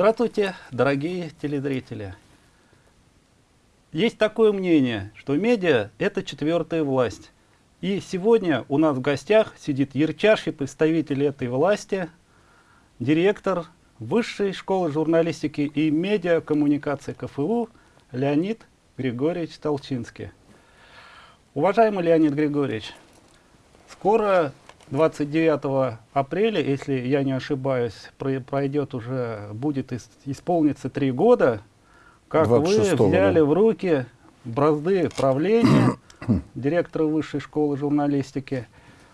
Здравствуйте, дорогие телезрители. Есть такое мнение, что медиа – это четвертая власть. И сегодня у нас в гостях сидит ярчайший представитель этой власти, директор Высшей школы журналистики и медиакоммуникации КФУ Леонид Григорьевич Толчинский. Уважаемый Леонид Григорьевич, скоро 29 апреля, если я не ошибаюсь, пройдет уже, будет исполниться три года, как вы взяли да. в руки бразды правления директора высшей школы журналистики.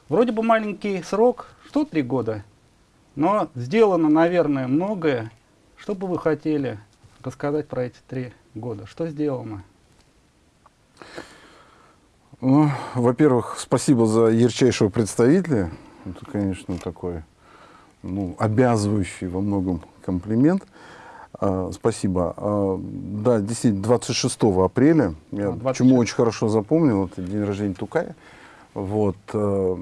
Вроде бы маленький срок, что три года, но сделано, наверное, многое. Что бы вы хотели рассказать про эти три года? Что сделано? Ну, во-первых, спасибо за ярчайшего представителя. Это, конечно, такой ну, обязывающий во многом комплимент. А, спасибо. А, да, действительно, 26 апреля, я 26. почему очень хорошо запомнил, это день рождения Тукая. Вот, э,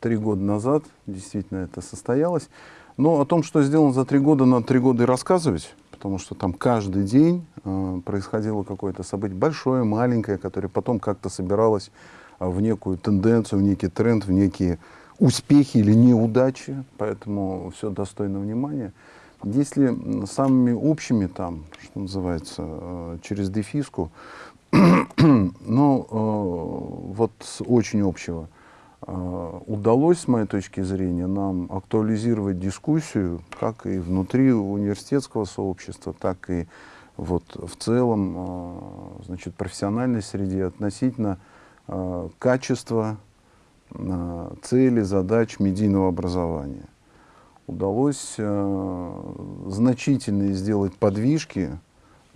три года назад действительно это состоялось. Но о том, что сделано за три года, надо три года и рассказывать потому что там каждый день э, происходило какое-то событие, большое, маленькое, которое потом как-то собиралось э, в некую тенденцию, в некий тренд, в некие успехи или неудачи, поэтому все достойно внимания. Если самыми общими, там, что называется, э, через дефиску, ну, э, вот с очень общего – удалось, с моей точки зрения, нам актуализировать дискуссию как и внутри университетского сообщества, так и вот в целом а, значит, профессиональной среде относительно а, качества, цели, задач медийного образования. Удалось значительно сделать подвижки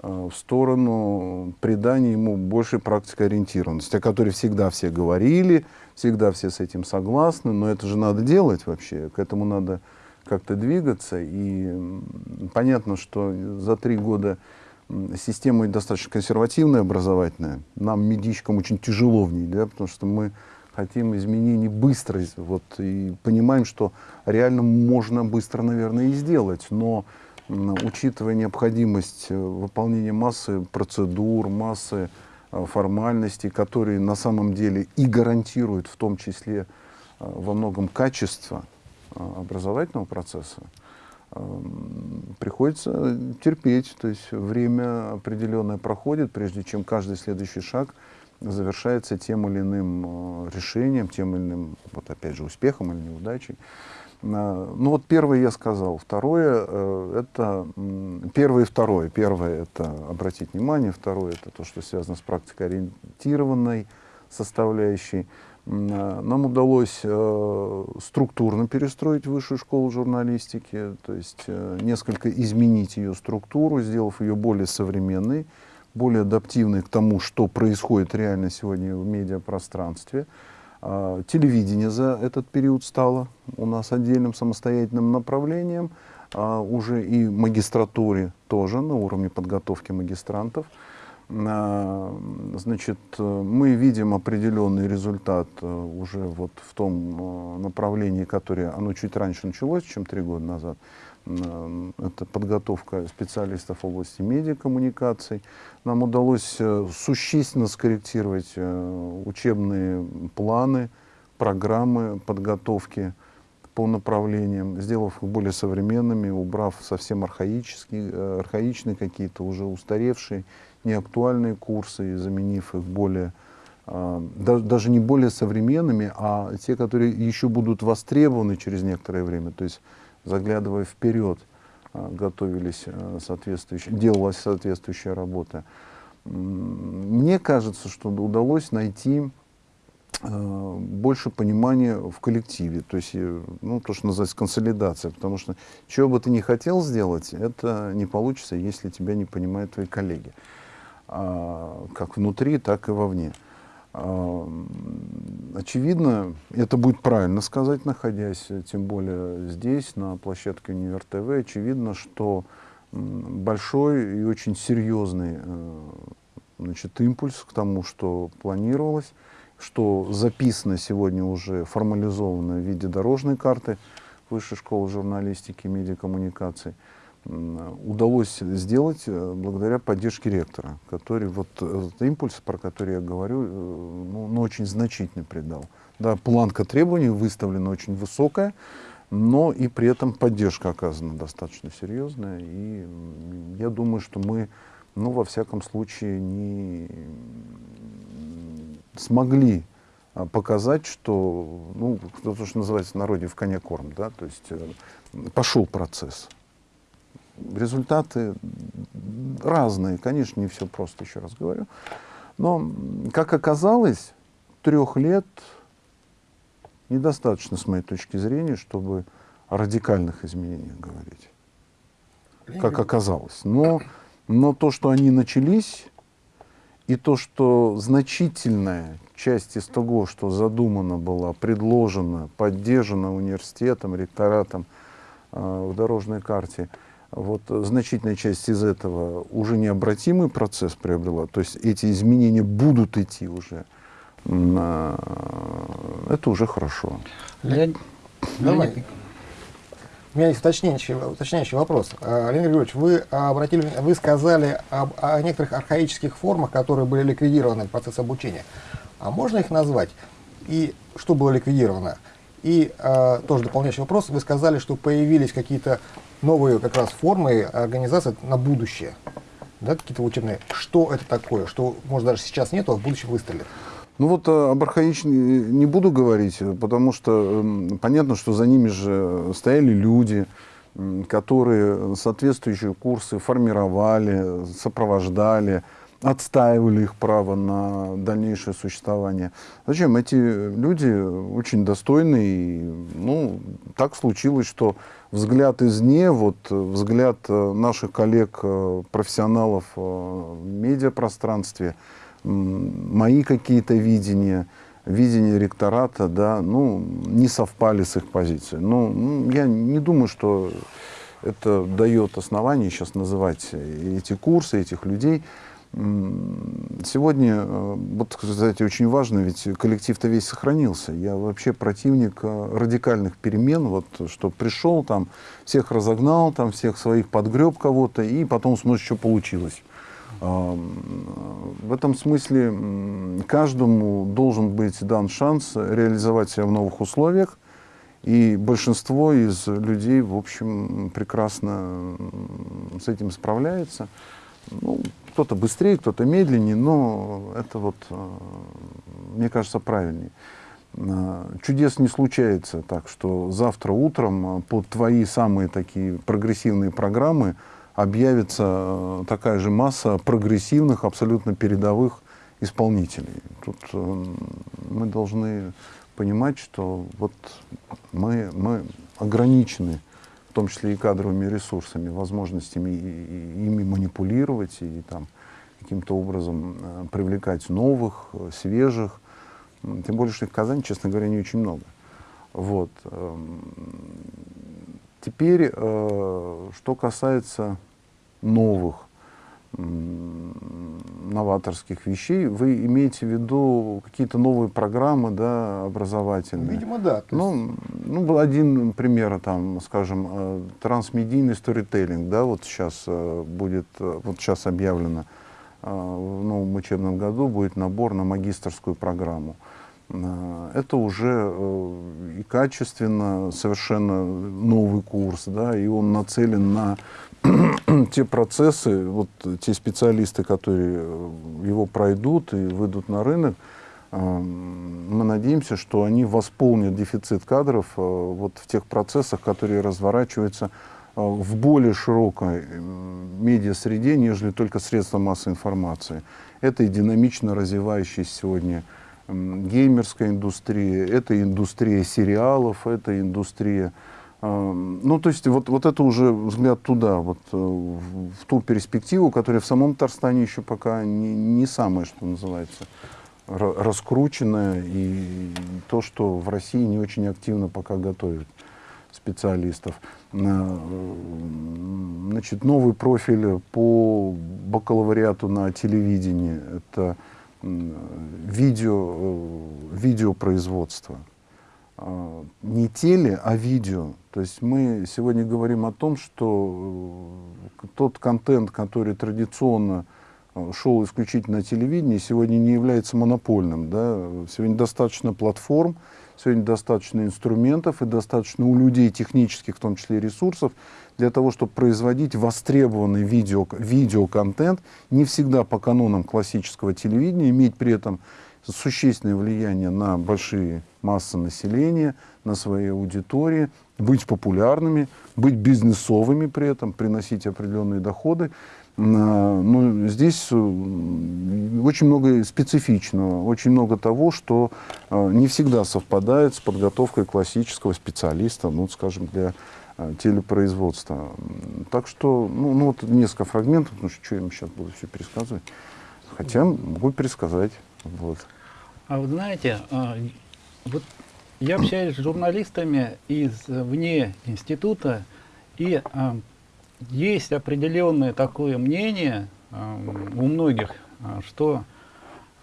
в сторону придания ему большей практикой ориентированности, о которой всегда все говорили, всегда все с этим согласны, но это же надо делать вообще, к этому надо как-то двигаться. И понятно, что за три года система достаточно консервативная, образовательная. Нам, медичкам, очень тяжело в ней, да, потому что мы хотим изменений быстро, вот, и понимаем, что реально можно быстро, наверное, и сделать, но учитывая необходимость э, выполнения массы процедур, массы Э, формальностей, которые на самом деле и гарантируют в том числе э, во многом качество образовательного процесса, приходится терпеть, то есть время определенное проходит, прежде чем каждый следующий шаг завершается тем или иным решением, тем или иным, вот опять же, успехом или неудачей. Ну вот первое я сказал. Второе, э, это первое и второе. Первое, это обратить внимание. Второе, это то, что связано с практикоориентированной составляющей. Нам удалось э, структурно перестроить высшую школу журналистики, то есть э, несколько изменить ее структуру, сделав ее более современной, более адаптивной к тому, что происходит реально сегодня в медиапространстве. А, телевидение за этот период стало у нас отдельным самостоятельным направлением, а, уже и магистратуре тоже на уровне подготовки магистрантов. А, значит, мы видим определенный результат уже вот в том направлении, которое оно чуть раньше началось, чем три года назад. Это подготовка специалистов в области медиакоммуникаций. Нам удалось э, существенно скорректировать э, учебные планы, программы подготовки по направлениям, сделав их более современными, убрав совсем архаические, э, архаичные какие-то, уже устаревшие, неактуальные курсы, заменив их более, даже не более современными, а те, которые еще будут востребованы через некоторое время. То есть заглядывая вперед, готовились а, соответствующие, делалась соответствующая работа. Мне кажется, что удалось найти а, больше понимания в коллективе, то есть, э, ну, то, что называется консолидация, потому что чего бы ты ни хотел сделать, это не получится, если тебя не понимают твои коллеги, как внутри, так и вовне. Очевидно, это будет правильно сказать, находясь тем более здесь, на площадке Универ ТВ, очевидно, что большой и очень серьезный э, значит, импульс к тому, что планировалось, что записано сегодня уже формализовано в виде дорожной карты Высшей школы журналистики и медиакоммуникаций, удалось сделать э, благодаря поддержке ректора, который вот этот импульс, про который я говорю, э, ну, ну, очень значительно придал. Да, планка требований выставлена очень высокая, но и при этом поддержка оказана достаточно серьезная. И я думаю, что мы, ну, во всяком случае, не смогли а, показать, что, ну, то, что называется в народе в коне корм, да, то есть э, пошел процесс. Результаты разные, конечно, не все просто, еще раз говорю. Но, как оказалось, трех лет недостаточно, с моей точки зрения, чтобы о радикальных изменениях говорить, как оказалось. Но, но то, что они начались, и то, что значительная часть из того, что задумано было, предложено, поддержано университетом, ректоратом э, в дорожной карте, вот значительная часть из этого уже необратимый процесс приобрела, то есть эти изменения будут идти уже, э, это уже хорошо. Леонид, Давай. У меня есть уточняющий, уточняющий вопрос. А, Леонид Григорьевич, вы, обратили, вы сказали об, о некоторых архаических формах, которые были ликвидированы в процессе обучения. А можно их назвать? И что было ликвидировано? И э, тоже дополняющий вопрос. Вы сказали, что появились какие-то новые как раз формы организации на будущее. Да, какие-то учебные. Что это такое? Что, может, даже сейчас нету, а в будущем выстрелит? Ну вот э, об архаичной не буду говорить, потому что эм, понятно, что за ними же стояли люди, которые соответствующие курсы формировали, сопровождали, отстаивали их право на дальнейшее существование. Зачем? Эти люди очень достойные. И, ну, так случилось, что взгляд извне, вот, взгляд э, наших коллег-профессионалов э, в медиапространстве, мои какие-то видения, видение ректората, да, ну, не совпали с их позицией. Ну, ну, я не думаю, что это дает основание сейчас называть эти курсы, этих людей. Сегодня, э, вот, кстати, очень важно, ведь коллектив-то весь сохранился. Я вообще противник э, радикальных перемен, вот, что пришел там, всех разогнал, там, всех своих подгреб кого-то, и потом смотришь, что получилось. В этом смысле каждому должен быть дан шанс реализовать себя в новых условиях, и большинство из людей, в общем, прекрасно с этим справляется. Ну, кто-то быстрее, кто-то медленнее, но это вот, э, мне кажется, правильнее. Э, чудес не случается так, что завтра утром э, под твои самые такие прогрессивные программы объявится такая же масса прогрессивных, абсолютно передовых исполнителей. Тут мы должны понимать, что вот мы, мы ограничены в том числе и кадровыми ресурсами, возможностями ими манипулировать и там каким-то образом э, привлекать новых, э, свежих. Тем более, что их в Казани, честно говоря, не очень много. Вот. Эм, теперь, э, что касается новых новаторских вещей, вы имеете в виду какие-то новые программы да, образовательные? Видимо, да. Ну, ну, был один пример, там, скажем, э, трансмедийный сторителлинг, да, вот сейчас э, будет, э, вот сейчас объявлено, в новом учебном году будет набор на магистрскую программу. Это уже и качественно совершенно новый курс, да, и он нацелен на те процессы, вот те специалисты, которые э, его пройдут и выйдут на рынок, э, мы надеемся, что они восполнят дефицит кадров э, вот в тех процессах, которые разворачиваются в более широкой медиа-среде, нежели только средства массовой информации. Это и динамично развивающаяся сегодня геймерская индустрия, это индустрия сериалов, это индустрия ну, то есть вот, вот это уже взгляд туда, вот, э, в ту перспективу, которая в самом Татарстане еще пока не, не самое, что называется, раскрученная, и то, что в России не очень активно пока готовят специалистов. Э, значит, новый профиль по бакалавриату на телевидении – это видео, э, видеопроизводство. А, не теле, а видео. То есть мы сегодня говорим о том, что э, тот контент, который традиционно э, шел исключительно на телевидении, сегодня не является монопольным. Да? Сегодня достаточно платформ, сегодня достаточно инструментов и достаточно у людей технических, в том числе ресурсов, для того, чтобы производить востребованный видео, видеоконтент, не всегда по канонам классического телевидения, иметь при этом существенное влияние на большие массы населения, на свои аудитории, быть популярными, быть бизнесовыми при этом, приносить определенные доходы. Но ну, здесь э, очень много специфичного, очень много того, что э, не всегда совпадает с подготовкой классического специалиста, ну, скажем, для э, телепроизводства. Так что, ну, ну вот несколько фрагментов, потому что что я им сейчас буду все пересказывать. Хотя могу пересказать. Вот. А вы знаете, а, вот я общаюсь с журналистами из вне института, и а, есть определенное такое мнение а, у многих, что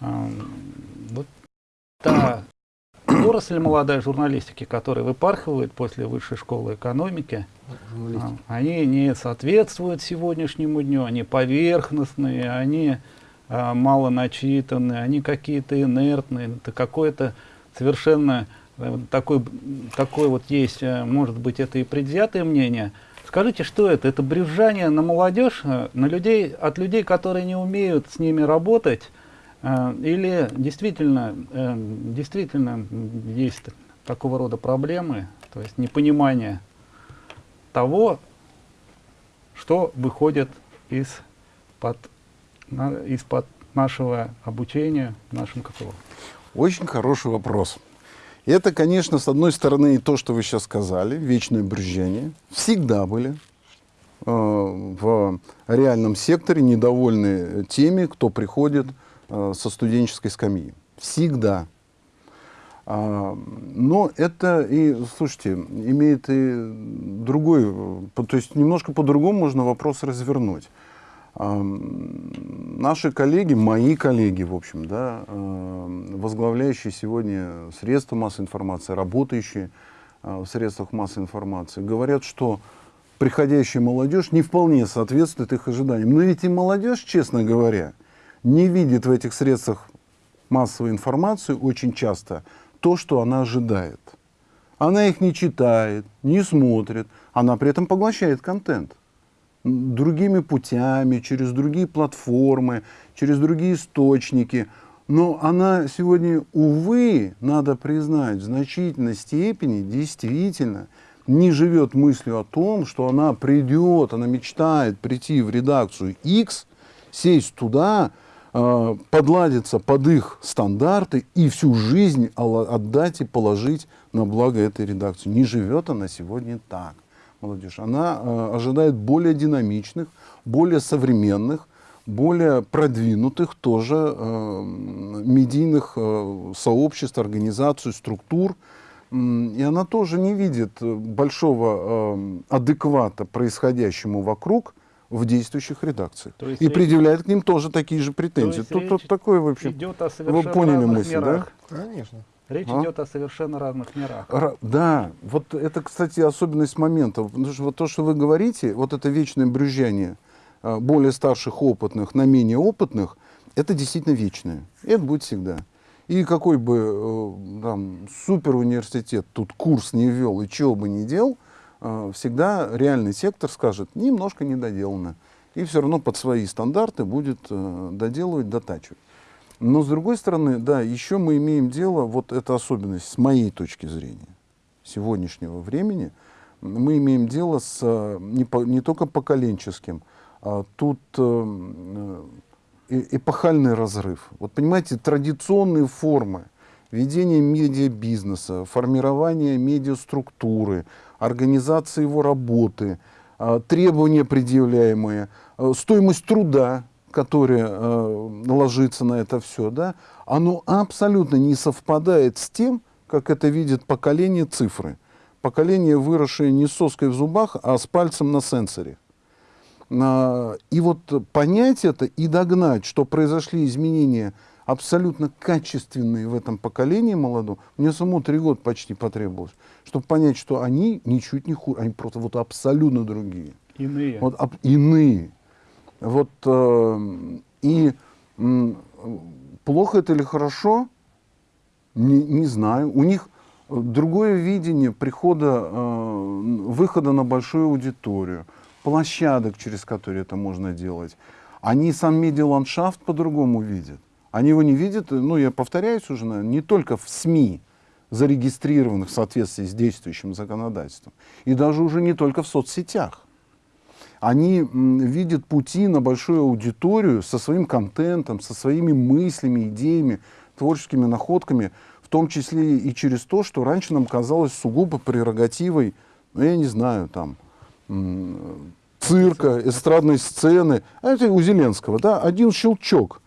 вот та отрасль молодая журналистики, которая выпархивает после высшей школы экономики, они не соответствуют сегодняшнему дню, они поверхностные, они мало начитаны, они какие-то инертные, это какое-то совершенно э, такой, такой вот есть, э, может быть, это и предвзятое мнение. Скажите, что это? Это брюзжание на молодежь, э, на людей, от людей, которые не умеют с ними работать, или действительно, действительно есть такого рода проблемы, то есть непонимание того, что выходит из-под из-под нашего обучения в нашем КФО? Очень хороший вопрос. Это, конечно, с одной стороны, и то, что вы сейчас сказали, вечное брюзжение. Всегда были э, в реальном секторе недовольны теми, кто приходит э, со студенческой скамьи. Всегда. А, но это и, слушайте, имеет и другой, то есть немножко по-другому можно вопрос развернуть. Наши коллеги, мои коллеги, в общем, да, возглавляющие сегодня средства массовой информации, работающие а, в средствах массовой информации, говорят, что приходящая молодежь не вполне соответствует их ожиданиям. Но ведь и молодежь, честно говоря, не видит в этих средствах массовой информации очень часто то, что она ожидает. Она их не читает, не смотрит, она при этом поглощает контент другими путями, через другие платформы, через другие источники. Но она сегодня, увы, надо признать, в значительной степени действительно не живет мыслью о том, что она придет, она мечтает прийти в редакцию X, сесть туда, э, подладиться под их стандарты и всю жизнь отдать и положить на благо этой редакции. Не живет она сегодня так молодежь, она э, ожидает более динамичных, более современных, более продвинутых тоже э, медийных э, сообществ, организаций, структур. И она тоже не видит большого э, адеквата происходящему вокруг в действующих редакциях. И речь... предъявляет к ним тоже такие же претензии. Тут, тут такое, в общем, идет о вы поняли мысль, мирах. да? Конечно. Речь а? идет о совершенно разных мирах. Р да, вот это, кстати, особенность момента. Потому что вот то, что вы говорите, вот это вечное брюзжание а, более старших опытных на менее опытных, это действительно вечное. И это будет всегда. И какой бы э, там, супер университет тут курс не вел и чего бы не делал, э, всегда реальный сектор скажет, немножко недоделано. И все равно под свои стандарты будет э, доделывать, дотачивать. Но с другой стороны, да, еще мы имеем дело, вот эта особенность с моей точки зрения сегодняшнего времени, мы имеем дело с э, не, по, не только поколенческим, а тут э, э, эпохальный разрыв. Вот понимаете, традиционные формы ведения медиабизнеса, формирования медиаструктуры, организации его работы, э, требования предъявляемые, э, стоимость труда, которое э, ложится на это все, да, оно абсолютно не совпадает с тем, как это видит поколение цифры. Поколение, выросшее не с соской в зубах, а с пальцем на сенсоре. А, и вот понять это и догнать, что произошли изменения абсолютно качественные в этом поколении молодом. Мне самому три года почти потребовалось, чтобы понять, что они ничуть не хуже, они просто вот абсолютно другие. Иные. Вот об- иные. Вот, э, и плохо это или хорошо, не, не знаю. У них другое видение прихода, э, выхода на большую аудиторию, площадок, через которые это можно делать. Они сам медиаландшафт по-другому видят. Они его не видят, ну, я повторяюсь уже, наверное, не только в СМИ, зарегистрированных в соответствии с действующим законодательством, и даже уже не только в соцсетях они видят пути на большую аудиторию со своим контентом, со своими мыслями, идеями, творческими находками, в том числе и через то, что раньше нам казалось сугубо прерогативой, ну, я не знаю, там, цирка, эстрадной сцены. А это у Зеленского, да, один щелчок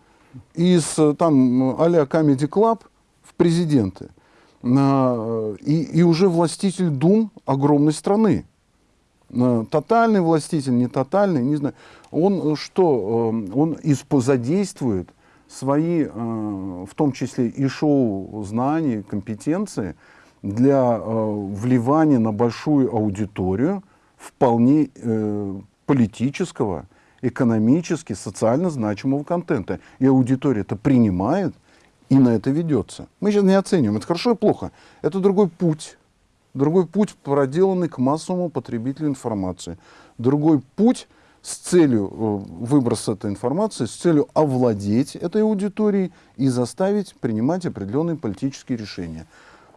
из э, там а-ля Comedy Club в президенты. Э, и, и уже властитель дум огромной страны. Э, Тотальный властитель, не тотальный, не знаю. Он э, что, э, он задействует свои, в том числе и шоу знаний, компетенции для вливания на большую аудиторию вполне политического, экономически, социально значимого контента. И аудитория это принимает и на это ведется. Мы сейчас не оцениваем, это хорошо и плохо. Это другой путь. Другой путь, проделанный к массовому потребителю информации. Другой путь с целью э, выброса этой информации, с целью овладеть этой аудиторией и заставить принимать определенные политические решения.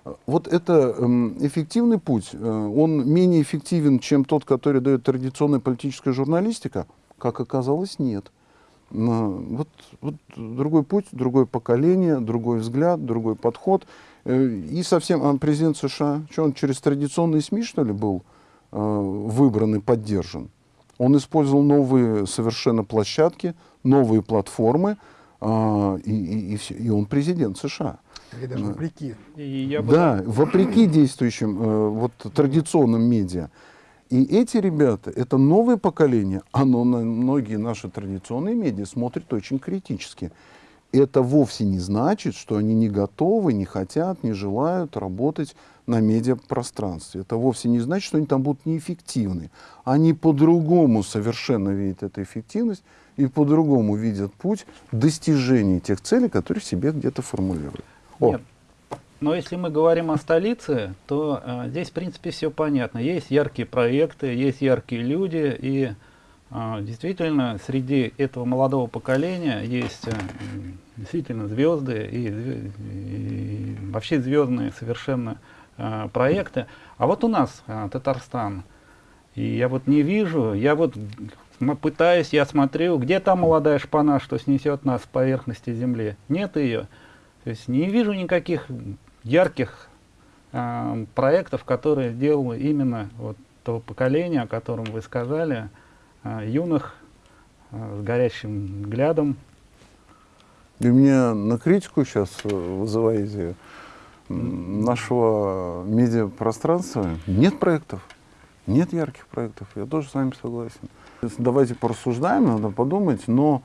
Э, Вот это эм, эффективный путь, э, он менее эффективен, чем тот, который дает традиционная политическая журналистика, как оказалось, нет. Вот, вот другой путь, другое поколение, другой взгляд, другой подход. Э, И совсем а президент США, что он через традиционные СМИ, что ли, был э, выбран и поддержан? Он использовал новые совершенно площадки, новые платформы, а, и, и, и, всё. И он президент США. Или даже вопреки. И я бы Да, вопреки действующим э, вот, традиционным медиа. И эти ребята, это новое поколение, оно на многие наши традиционные медиа смотрит очень критически. Это вовсе не значит, что они не готовы, не хотят, не желают работать на медиапространстве. Это вовсе не значит, что они там будут неэффективны. Они по-другому совершенно видят эту эффективность и по-другому видят путь достижения тех целей, которые себе где-то формулируют. О, Нет. Но если мы говорим о столице, то э, здесь, в принципе, все понятно. Есть яркие проекты, есть яркие люди, и действительно среди этого молодого поколения есть э, действительно звезды и, и вообще звездные совершенно э, проекты. А вот у нас э, Татарстан, и я вот не вижу, я вот пытаюсь, я смотрю, где та молодая шпана, что снесет нас с поверхности земли. Нет ее. То есть не вижу никаких ярких а, проектов, которые делало именно вот того поколения, о котором вы сказали, а, юных, а, с горящим взглядом. И меня на критику сейчас вызываете м, нашего медиапространства. Нет проектов, нет ярких проектов. Я тоже с вами согласен. То Давайте порассуждаем, надо подумать, но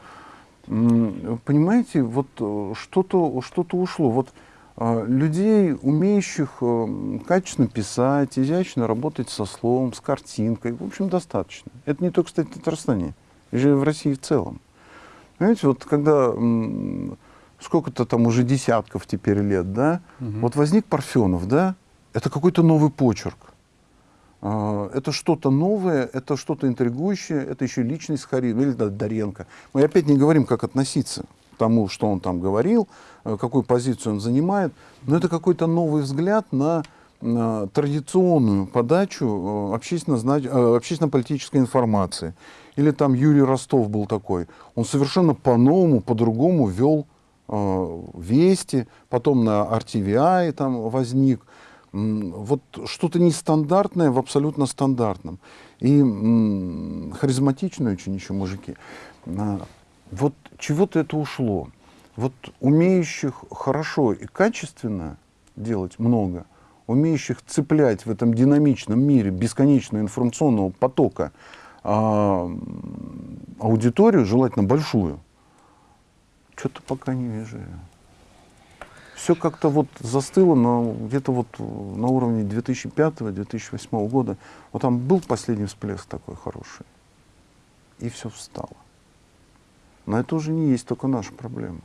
понимаете, вот э, что-то что ушло. Вот людей, умеющих э, качественно писать, изящно работать со словом, с картинкой, в общем, достаточно. Это не только, кстати, в Татарстане, и в России в целом. Понимаете, вот когда сколько-то там уже десятков теперь лет, да, Мгм. вот возник Парфенов, да, это какой-то новый почерк. А, Это что-то новое, это что-то интригующее, это еще личность харизма, или да, Доренко. Мы опять не говорим, как относиться тому, что он там говорил, э, какую позицию он занимает, но это какой-то новый взгляд на, на традиционную подачу э, э, общественно-политической информации. Или там Юрий Ростов был такой. Он совершенно по-новому, по-другому вел э, вести, потом на RTVI там возник. Вот что-то нестандартное в абсолютно стандартном. И харизматичные очень еще мужики. Вот чего-то это ушло. Вот умеющих хорошо и качественно делать много, умеющих цеплять в этом динамичном мире бесконечного информационного потока а, аудиторию, желательно большую, что-то пока не вижу. все как-то вот застыло на, где-то вот на уровне 2005-2008 года. Вот там был последний всплеск такой хороший, и все встало. Но это уже не есть только наша проблема.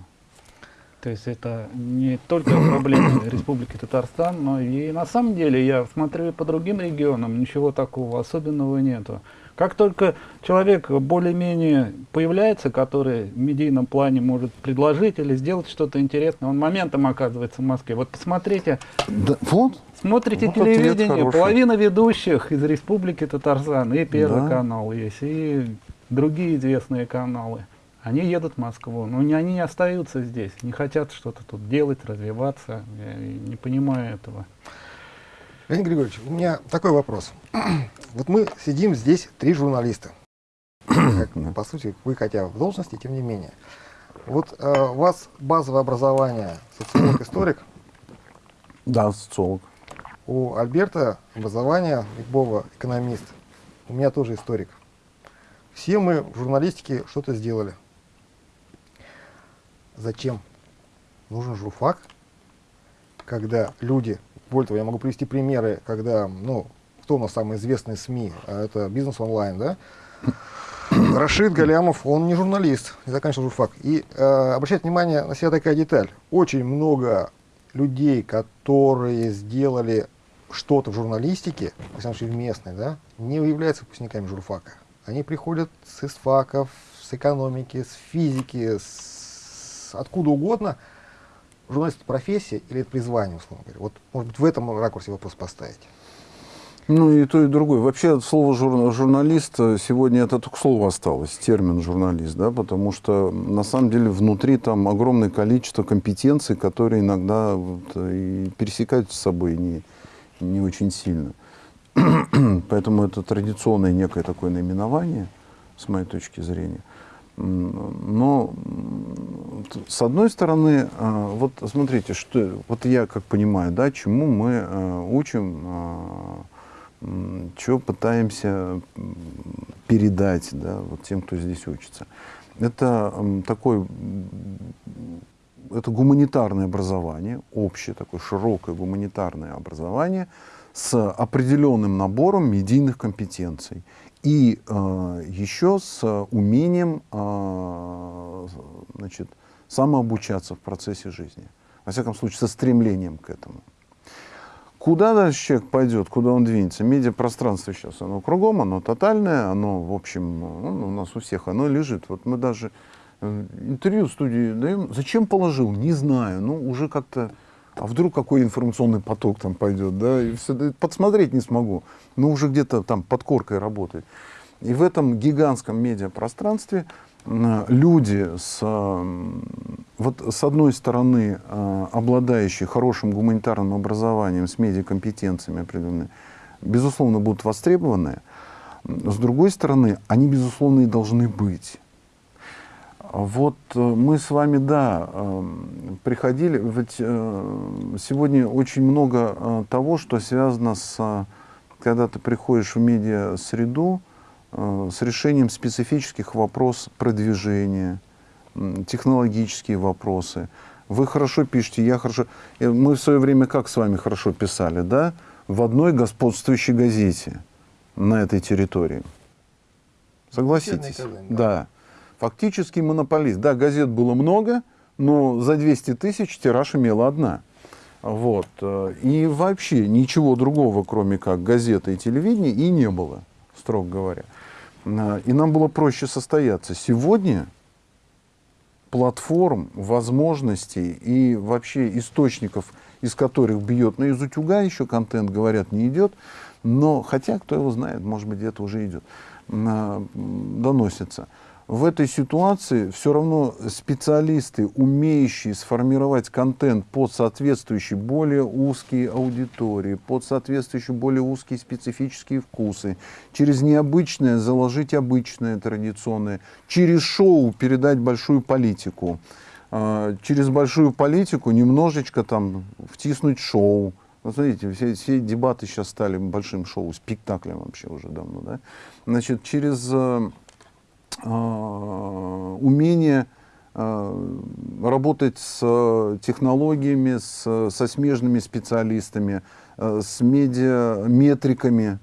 То есть это не только проблема Республики Татарстан, но и на самом деле я смотрю по другим регионам, ничего такого особенного нету. Как только человек более-менее появляется, который в медийном плане может предложить или сделать что-то интересное, он моментом оказывается в Москве. Вот посмотрите, Да, вот, смотрите Вот телевидение, половина ведущих из Республики Татарстан, и Первый Да. канал есть, и другие известные каналы. Они едут в Москву, но не, они не остаются здесь, не хотят что-то тут делать, развиваться. Я не понимаю этого. Леонид Григорьевич, у меня такой вопрос. Вот мы сидим здесь, три журналиста. Как, по сути, вы хотя в должности, тем не менее. Вот э, у вас базовое образование социолог-историк, да, социолог. у Альберта образование Ликбова экономист, у меня тоже историк. Все мы в журналистике что-то сделали. Зачем? Нужен журфак, когда люди, более того, я могу привести примеры, когда, ну, кто у нас самый известный СМИ, а это бизнес онлайн, да? Рашид Галямов, он не журналист, не заканчивал журфак. И э, обращать внимание на себя такая деталь. Очень много людей, которые сделали что-то в журналистике, всяком случае в местной, да, не являются выпускниками журфака. Они приходят с ИСФАКов, с экономики, с физики, с откуда угодно. Журналист это профессия или это призвание, условно говоря. Вот, может быть, в этом ракурсе вопрос поставить. Ну и то, и другое. Вообще слово жур- журналист сегодня это только слово осталось, термин журналист, да, потому что на самом деле внутри там огромное количество компетенций, которые иногда вот, э, и пересекаются с собой не, не очень сильно. Поэтому это традиционное некое такое наименование, с моей точки зрения. Но с одной стороны, а, вот смотрите, что вот я как понимаю, да, чему мы а, учим, что пытаемся передать, да, вот тем, кто здесь учится. Это такой это гуманитарное образование, общее такое широкое гуманитарное образование с определенным набором медийных компетенций и э, еще с умением э, значит, самообучаться в процессе жизни. Во всяком случае, со стремлением к этому. Куда дальше человек пойдет, куда он двинется? Медиапространство сейчас, оно кругом, оно тотальное, оно, в общем, ну, у нас у всех оно лежит. Вот мы даже э, интервью в студии даем. Зачем положил? Не знаю. Ну, уже как-то... А вдруг какой информационный поток там пойдет, да? И все, подсмотреть не смогу. Но уже где-то там под коркой работает. И в этом гигантском медиапространстве люди с, вот с одной стороны, э, обладающие хорошим гуманитарным образованием, с медиакомпетенциями определенными, безусловно, будут востребованы. С другой стороны, они, безусловно, и должны быть. Вот э, мы с вами, да, э, приходили, ведь э, сегодня очень много э, того, что связано с, когда ты приходишь в медиа-среду, с решением специфических вопросов продвижения, технологические вопросы. Вы хорошо пишете, я хорошо... Мы в свое время как с вами хорошо писали, да? В одной господствующей газете на этой территории. Согласитесь? Да. Фактически монополист. Да, газет было много, но за 200 тысяч тираж имела одна. Вот. э, И вообще ничего другого, кроме как газеты и телевидения, и не было, строго говоря. А, И нам было проще состояться. Сегодня платформ, возможностей и вообще источников, из которых бьет, ну из утюга еще контент, говорят, не идет, но хотя, кто его знает, может быть, где-то уже идет, м, доносится. В этой ситуации все равно специалисты, умеющие сформировать контент под соответствующие более узкие аудитории, под соответствующие более узкие специфические вкусы, через необычное заложить обычное традиционное, через шоу передать большую политику, а, через большую политику немножечко там втиснуть шоу. Вот смотрите, все, все дебаты сейчас стали большим шоу, спектаклем вообще уже давно. Да? Значит, через э, умение э, работать с технологиями, с, со смежными специалистами, э, с медиаметриками,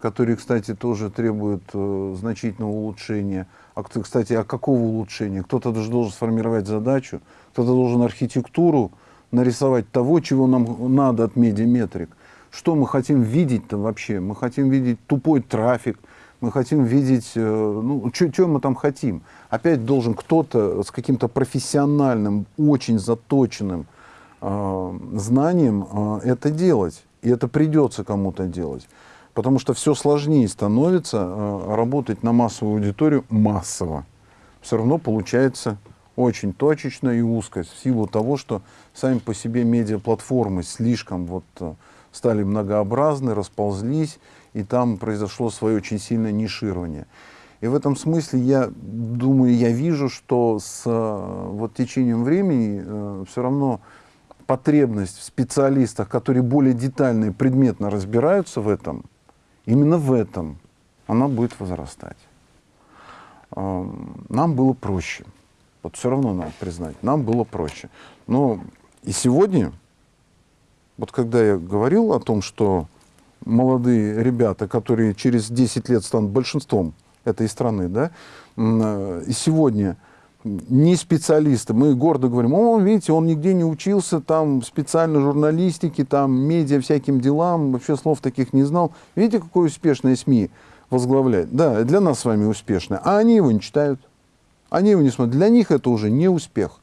которые, кстати, тоже требуют э, значительного улучшения. А, кстати, а какого улучшения? Кто-то даже должен сформировать задачу, кто-то должен архитектуру нарисовать того, чего нам надо от медиаметрик. Что мы хотим видеть-то вообще? Мы хотим видеть тупой трафик, мы хотим видеть, э, ну, что мы там хотим. Опять должен кто-то с каким-то профессиональным, очень заточенным э, знанием э, это делать. И это придется кому-то делать. Потому что все сложнее становится э, работать на массовую аудиторию массово. Все равно получается очень точечно и узко, в силу того, что сами по себе медиаплатформы слишком вот э, стали многообразны, расползлись, и там произошло свое очень сильное ниширование. И в этом смысле я думаю, я вижу, что с э, вот, течением времени э, все равно потребность в специалистах, которые более детально и предметно разбираются в этом, именно в этом, она будет возрастать. Э, нам было проще. Вот все равно надо признать, нам было проще. Но и сегодня, вот когда я говорил о том, что молодые ребята, которые через 10 лет станут большинством этой страны, да, э, и сегодня не специалисты, мы гордо говорим, о, видите, он нигде не учился, там специально журналистики, там медиа, всяким делам, вообще слов таких не знал. Видите, какое успешное СМИ возглавляет? Да, для нас с вами успешное, а они его не читают, они его не смотрят. Для них это уже не успех.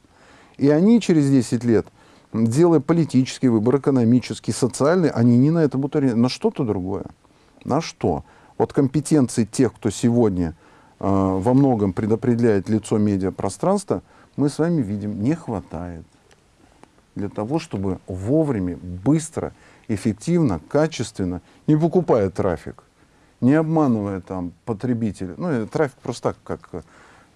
И они через 10 лет делая политический выбор, экономический, социальный, они не на это будут ориентированы, на что-то другое. На что? Вот компетенции тех, кто сегодня э, во многом предопределяет лицо медиапространства, мы с вами видим, не хватает для того, чтобы вовремя, быстро, эффективно, качественно, не покупая трафик, не обманывая там потребителя, ну, трафик просто так, как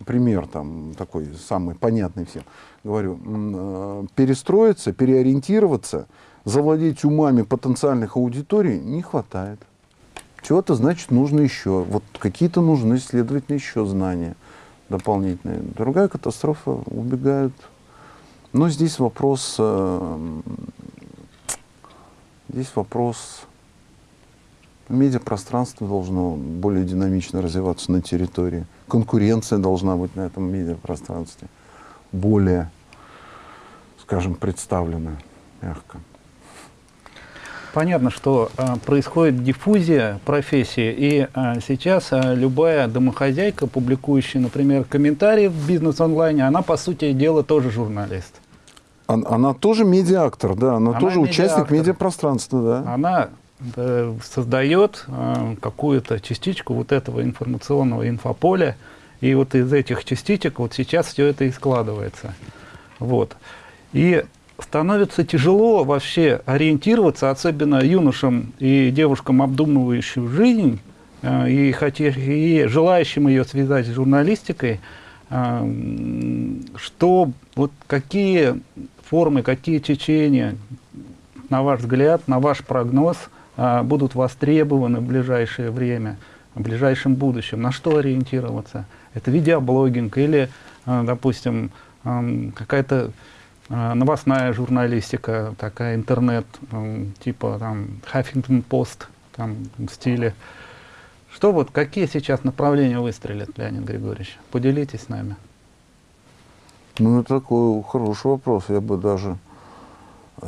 пример там такой самый понятный всем, говорю, э, перестроиться, переориентироваться, завладеть умами потенциальных аудиторий не хватает. Чего-то, значит, нужно еще. Вот какие-то нужны, следовательно, еще знания дополнительные. Другая катастрофа, убегают. Но здесь вопрос, э, здесь вопрос Медиапространство должно более динамично развиваться на территории. Конкуренция должна быть на этом медиапространстве более, скажем, представлена мягко. Понятно, что э, происходит диффузия профессии, и э, сейчас э, любая домохозяйка, публикующая, например, комментарии в бизнес-онлайне, она, по сути дела, тоже журналист. Она, она тоже медиактор, да, она, она тоже медиактор. участник медиапространства, да. Она создает э, какую-то частичку вот этого информационного инфополя, и вот из этих частичек вот сейчас все это и складывается. Вот. И становится тяжело вообще ориентироваться, особенно юношам и девушкам, обдумывающим жизнь, э, и, хотя, и желающим ее связать с журналистикой, что вот какие формы, какие течения, на ваш взгляд, на ваш прогноз – будут востребованы в ближайшее время, в ближайшем будущем. На что ориентироваться? Это видеоблогинг или, а, допустим, какая-то а, новостная журналистика, такая интернет, типа там Huffington Post, там в стиле. Что вот, какие сейчас направления выстрелят, Леонид Григорьевич? Поделитесь с нами. Ну, это такой хороший вопрос. Я бы даже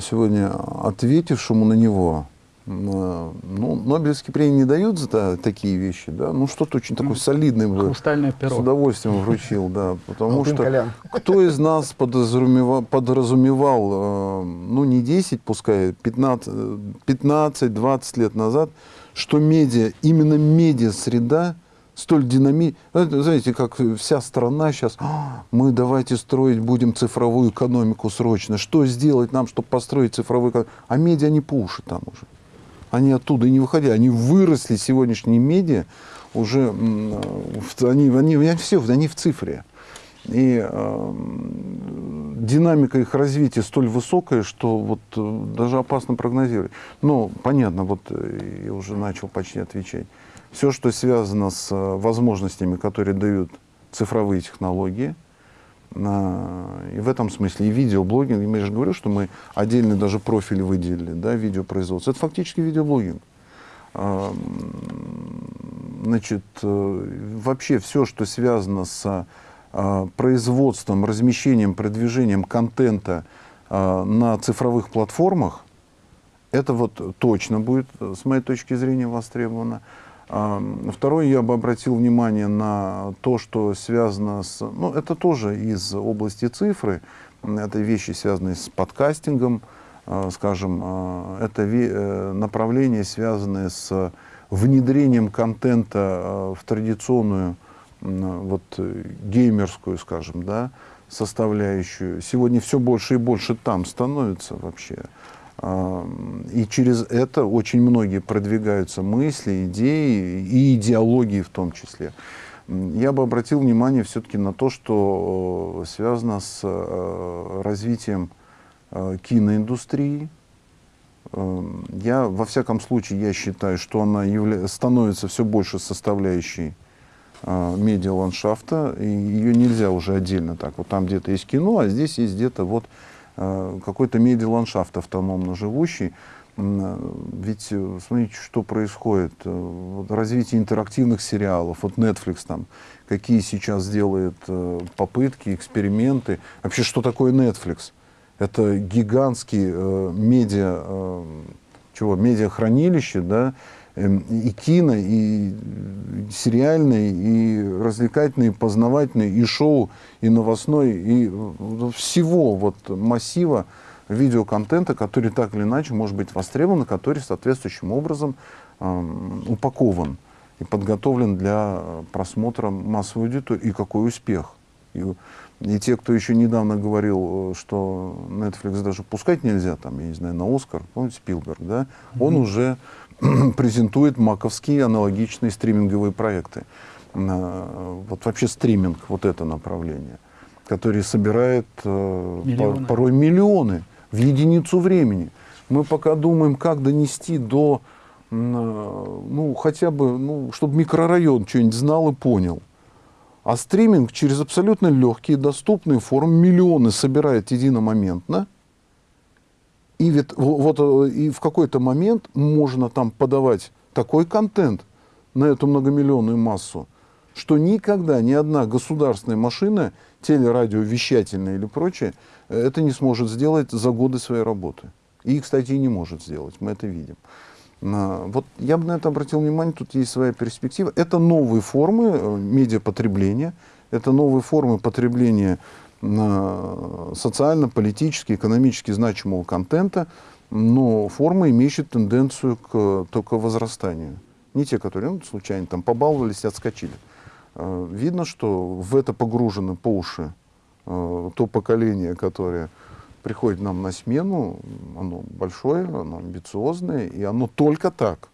сегодня ответившему на него ну, Нобелевские премии не дают за такие вещи, да, ну что-то очень такое солидное бы с удовольствием вручил, да, потому что кто из нас подразумевал, подразумевал, э, ну не 10, пускай 15-20 лет назад, что медиа, именно медиа-среда столь динамична. Ну, знаете, как вся страна сейчас, «А, мы давайте строить будем цифровую экономику срочно. Что сделать нам, чтобы построить цифровую экономику? А медиа не по уши там уже они оттуда и не выходили, они выросли, сегодняшние медиа, уже, они, они, они все, они в цифре. И э, динамика их развития столь высокая, что вот э, даже опасно прогнозировать. Но понятно, вот э, я уже начал почти отвечать. Все, что связано с э, возможностями, которые дают цифровые технологии, и в этом смысле и видеоблогинг, я же говорю, что мы отдельный даже профиль выделили, да, видеопроизводство. Это фактически видеоблогинг. Значит, э, вообще все, что связано с а, производством, размещением, продвижением контента на цифровых платформах, это вот точно будет, с моей точки зрения, востребовано. Второе, я бы обратил внимание на то, что связано с... Ну, это тоже из области цифры. Это вещи, связанные с подкастингом, а, скажем. А, это э, направления, связанные с внедрением контента а, в традиционную вот, геймерскую, скажем, да, составляющую. Сегодня все больше и больше там становится вообще. И через это очень многие продвигаются мысли, идеи и идеологии в том числе. Я бы обратил внимание все-таки на то, что э, связано с э, развитием э, киноиндустрии. Я, во всяком случае, я считаю, что она явля... становится все больше составляющей медиаландшафта, и ее нельзя уже отдельно так. Вот там где-то есть кино, а здесь есть где-то вот какой-то медиаландшафт автономно живущий. Э, ведь э, смотрите, что происходит. Развитие интерактивных сериалов, вот Netflix там, какие сейчас делает попытки, эксперименты. Вообще, что такое Netflix? Это гигантский э, медиа, э, чего, медиахранилище, да, и кино, и сериальный, и развлекательный, и познавательный, и шоу, и новостной, и всего вот массива видеоконтента, который так или иначе может быть востребован, который соответствующим образом э, упакован и подготовлен для просмотра массовой аудитории. И какой успех! И, и те, кто еще недавно говорил, что Netflix даже пускать нельзя, там, я не знаю, на Оскар, помните, Спилберг, да, mm-hmm. он уже презентует маковские аналогичные стриминговые проекты. Вот вообще стриминг, вот это направление, который собирает э, миллионы. порой миллионы в единицу времени. Мы пока думаем, как донести до, ну, хотя бы, ну, чтобы микрорайон что-нибудь знал и понял. А стриминг через абсолютно легкие, доступные формы миллионы собирает единомоментно – и ведь вот э, и в какой-то момент можно там подавать такой контент на эту многомиллионную массу, что никогда ни одна государственная машина, телерадиовещательная или прочее, это не сможет сделать за годы своей работы. И, кстати, и не может сделать, мы это видим. Вот я бы на это обратил внимание, тут есть своя перспектива. Это новые формы э, медиапотребления, это новые формы потребления социально, политически, экономически значимого контента, но форма имеющая тенденцию к только возрастанию. Не те, которые ну, случайно там побаловались и отскочили. А, видно, что в это погружено по уши а, то поколение, которое приходит нам на смену, оно большое, оно амбициозное, и оно только так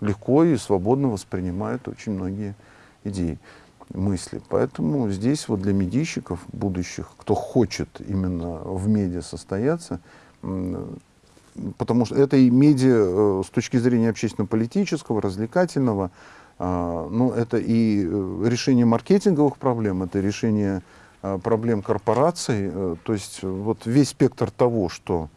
легко и свободно воспринимает очень многие идеи мысли. Поэтому здесь вот для медийщиков будущих, кто хочет именно в медиа состояться, потому что это и медиа э, с точки зрения общественно-политического, развлекательного, а, ну, это и э, решение маркетинговых проблем, это решение а, проблем корпораций, э, то есть вот весь спектр того, что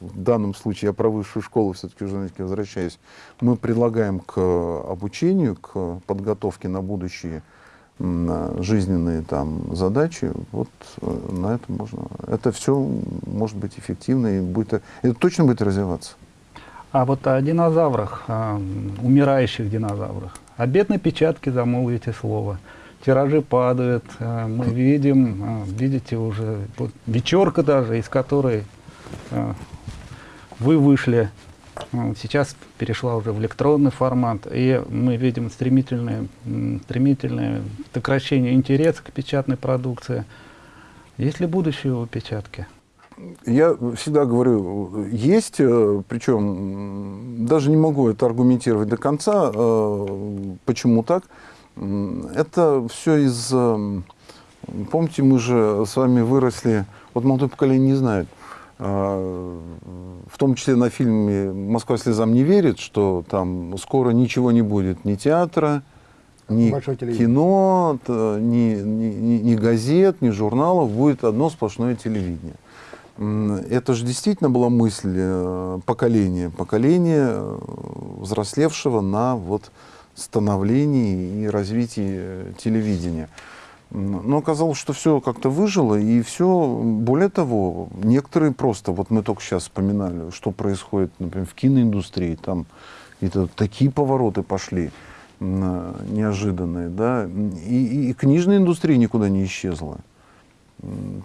в данном случае я про высшую школу все-таки уже возвращаюсь, мы предлагаем к обучению, к подготовке на будущее жизненные там задачи, вот э, на это можно. Это все может быть эффективно и будет, это точно будет развиваться. А вот о динозаврах, о умирающих динозаврах. О бедной печатке замолвите слово. Тиражи падают, э, мы видим, э, видите уже, вот вечерка даже, из которой вы вышли сейчас перешла уже в электронный формат, и мы видим стремительное, стремительное сокращение интереса к печатной продукции. Есть ли будущее у печатки? Я всегда говорю, есть, э, причем даже не могу это аргументировать до конца, э, почему так. Это все из... Э, помните, мы же с вами выросли, вот молодое поколение не знает, в том числе на фильме «Москва слезам не верит», что там скоро ничего не будет ни театра, ни кино, ни, ни, ни- газет, ни журналов, будет одно сплошное телевидение. Это же действительно была мысль э, поколения, поколения, э, взрослевшего на вот становлении и развитии э, телевидения. Но оказалось, что все как-то выжило, и все, более того, некоторые просто, вот мы только сейчас вспоминали, что происходит, например, в киноиндустрии, там какие-то такие повороты пошли неожиданные, да, и, и, и книжная индустрия никуда не исчезла.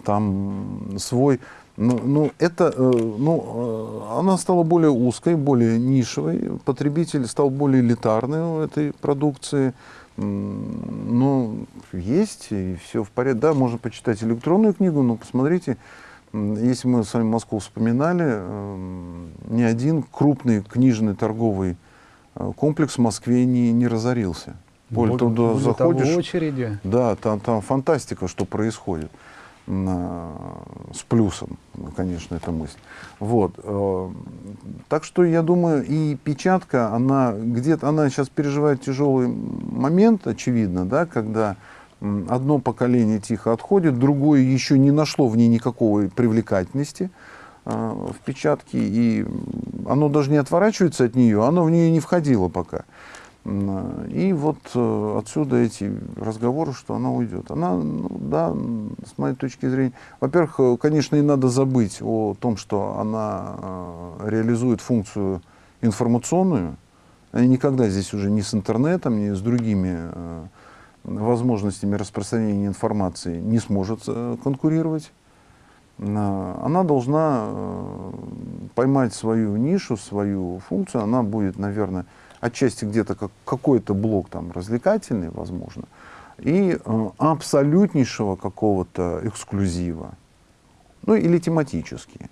Там свой, ну, ну это, э, ну, э, она стала более узкой, более нишевой, потребитель стал более элитарный у этой продукции. Ну, есть, и все в порядке. Да, можно почитать электронную книгу, но посмотрите, если мы с вами Москву вспоминали, эм, ни один крупный книжный торговый э, комплекс в Москве не, не разорился. Более того, туда Более того, заходишь, очереди. да, там, там фантастика, что происходит. С плюсом, конечно, эта мысль. Вот. э, Так что я думаю, и печатка, она где-то, она сейчас переживает тяжелый момент, очевидно, да, когда одно поколение тихо отходит, другое еще не нашло в ней никакой привлекательности э, в печатке, и оно даже не отворачивается от нее, оно в нее не входило пока. И вот э, отсюда эти разговоры, что она уйдет. Она, ну, да, с моей точки зрения, во-первых, э, конечно, и надо забыть о том, что она э, реализует функцию информационную. Она никогда здесь уже ни с интернетом, ни с другими возможностями распространения информации не сможет конкурировать. На- Она должна поймать свою нишу, свою функцию. Она будет, наверное, отчасти где-то как какой-то блок там развлекательный, возможно, и э, абсолютнейшего какого-то эксклюзива. Ну или тематические.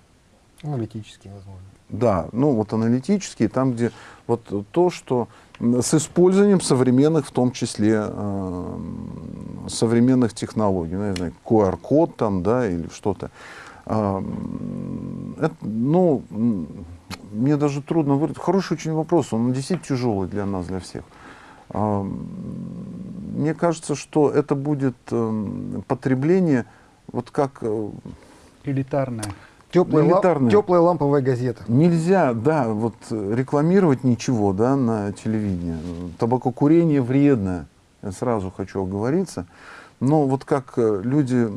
Аналитически, возможно. Да, ну вот аналитические, там, где вот то, что с использованием современных, в том числе э, современных технологий, ну, я знаю, QR-код там, да, или что-то. Это, ну, мне даже трудно выразить. Хороший очень вопрос, он действительно тяжелый для нас, для всех. Мне кажется, что это будет эм, потребление, вот как э, Элитарная. Теплая, Элитарная. теплая ламповая газета. Нельзя, да, вот э, рекламировать ничего, да, на телевидении. Табакокурение вредно, я сразу хочу оговориться. Но вот как э, люди,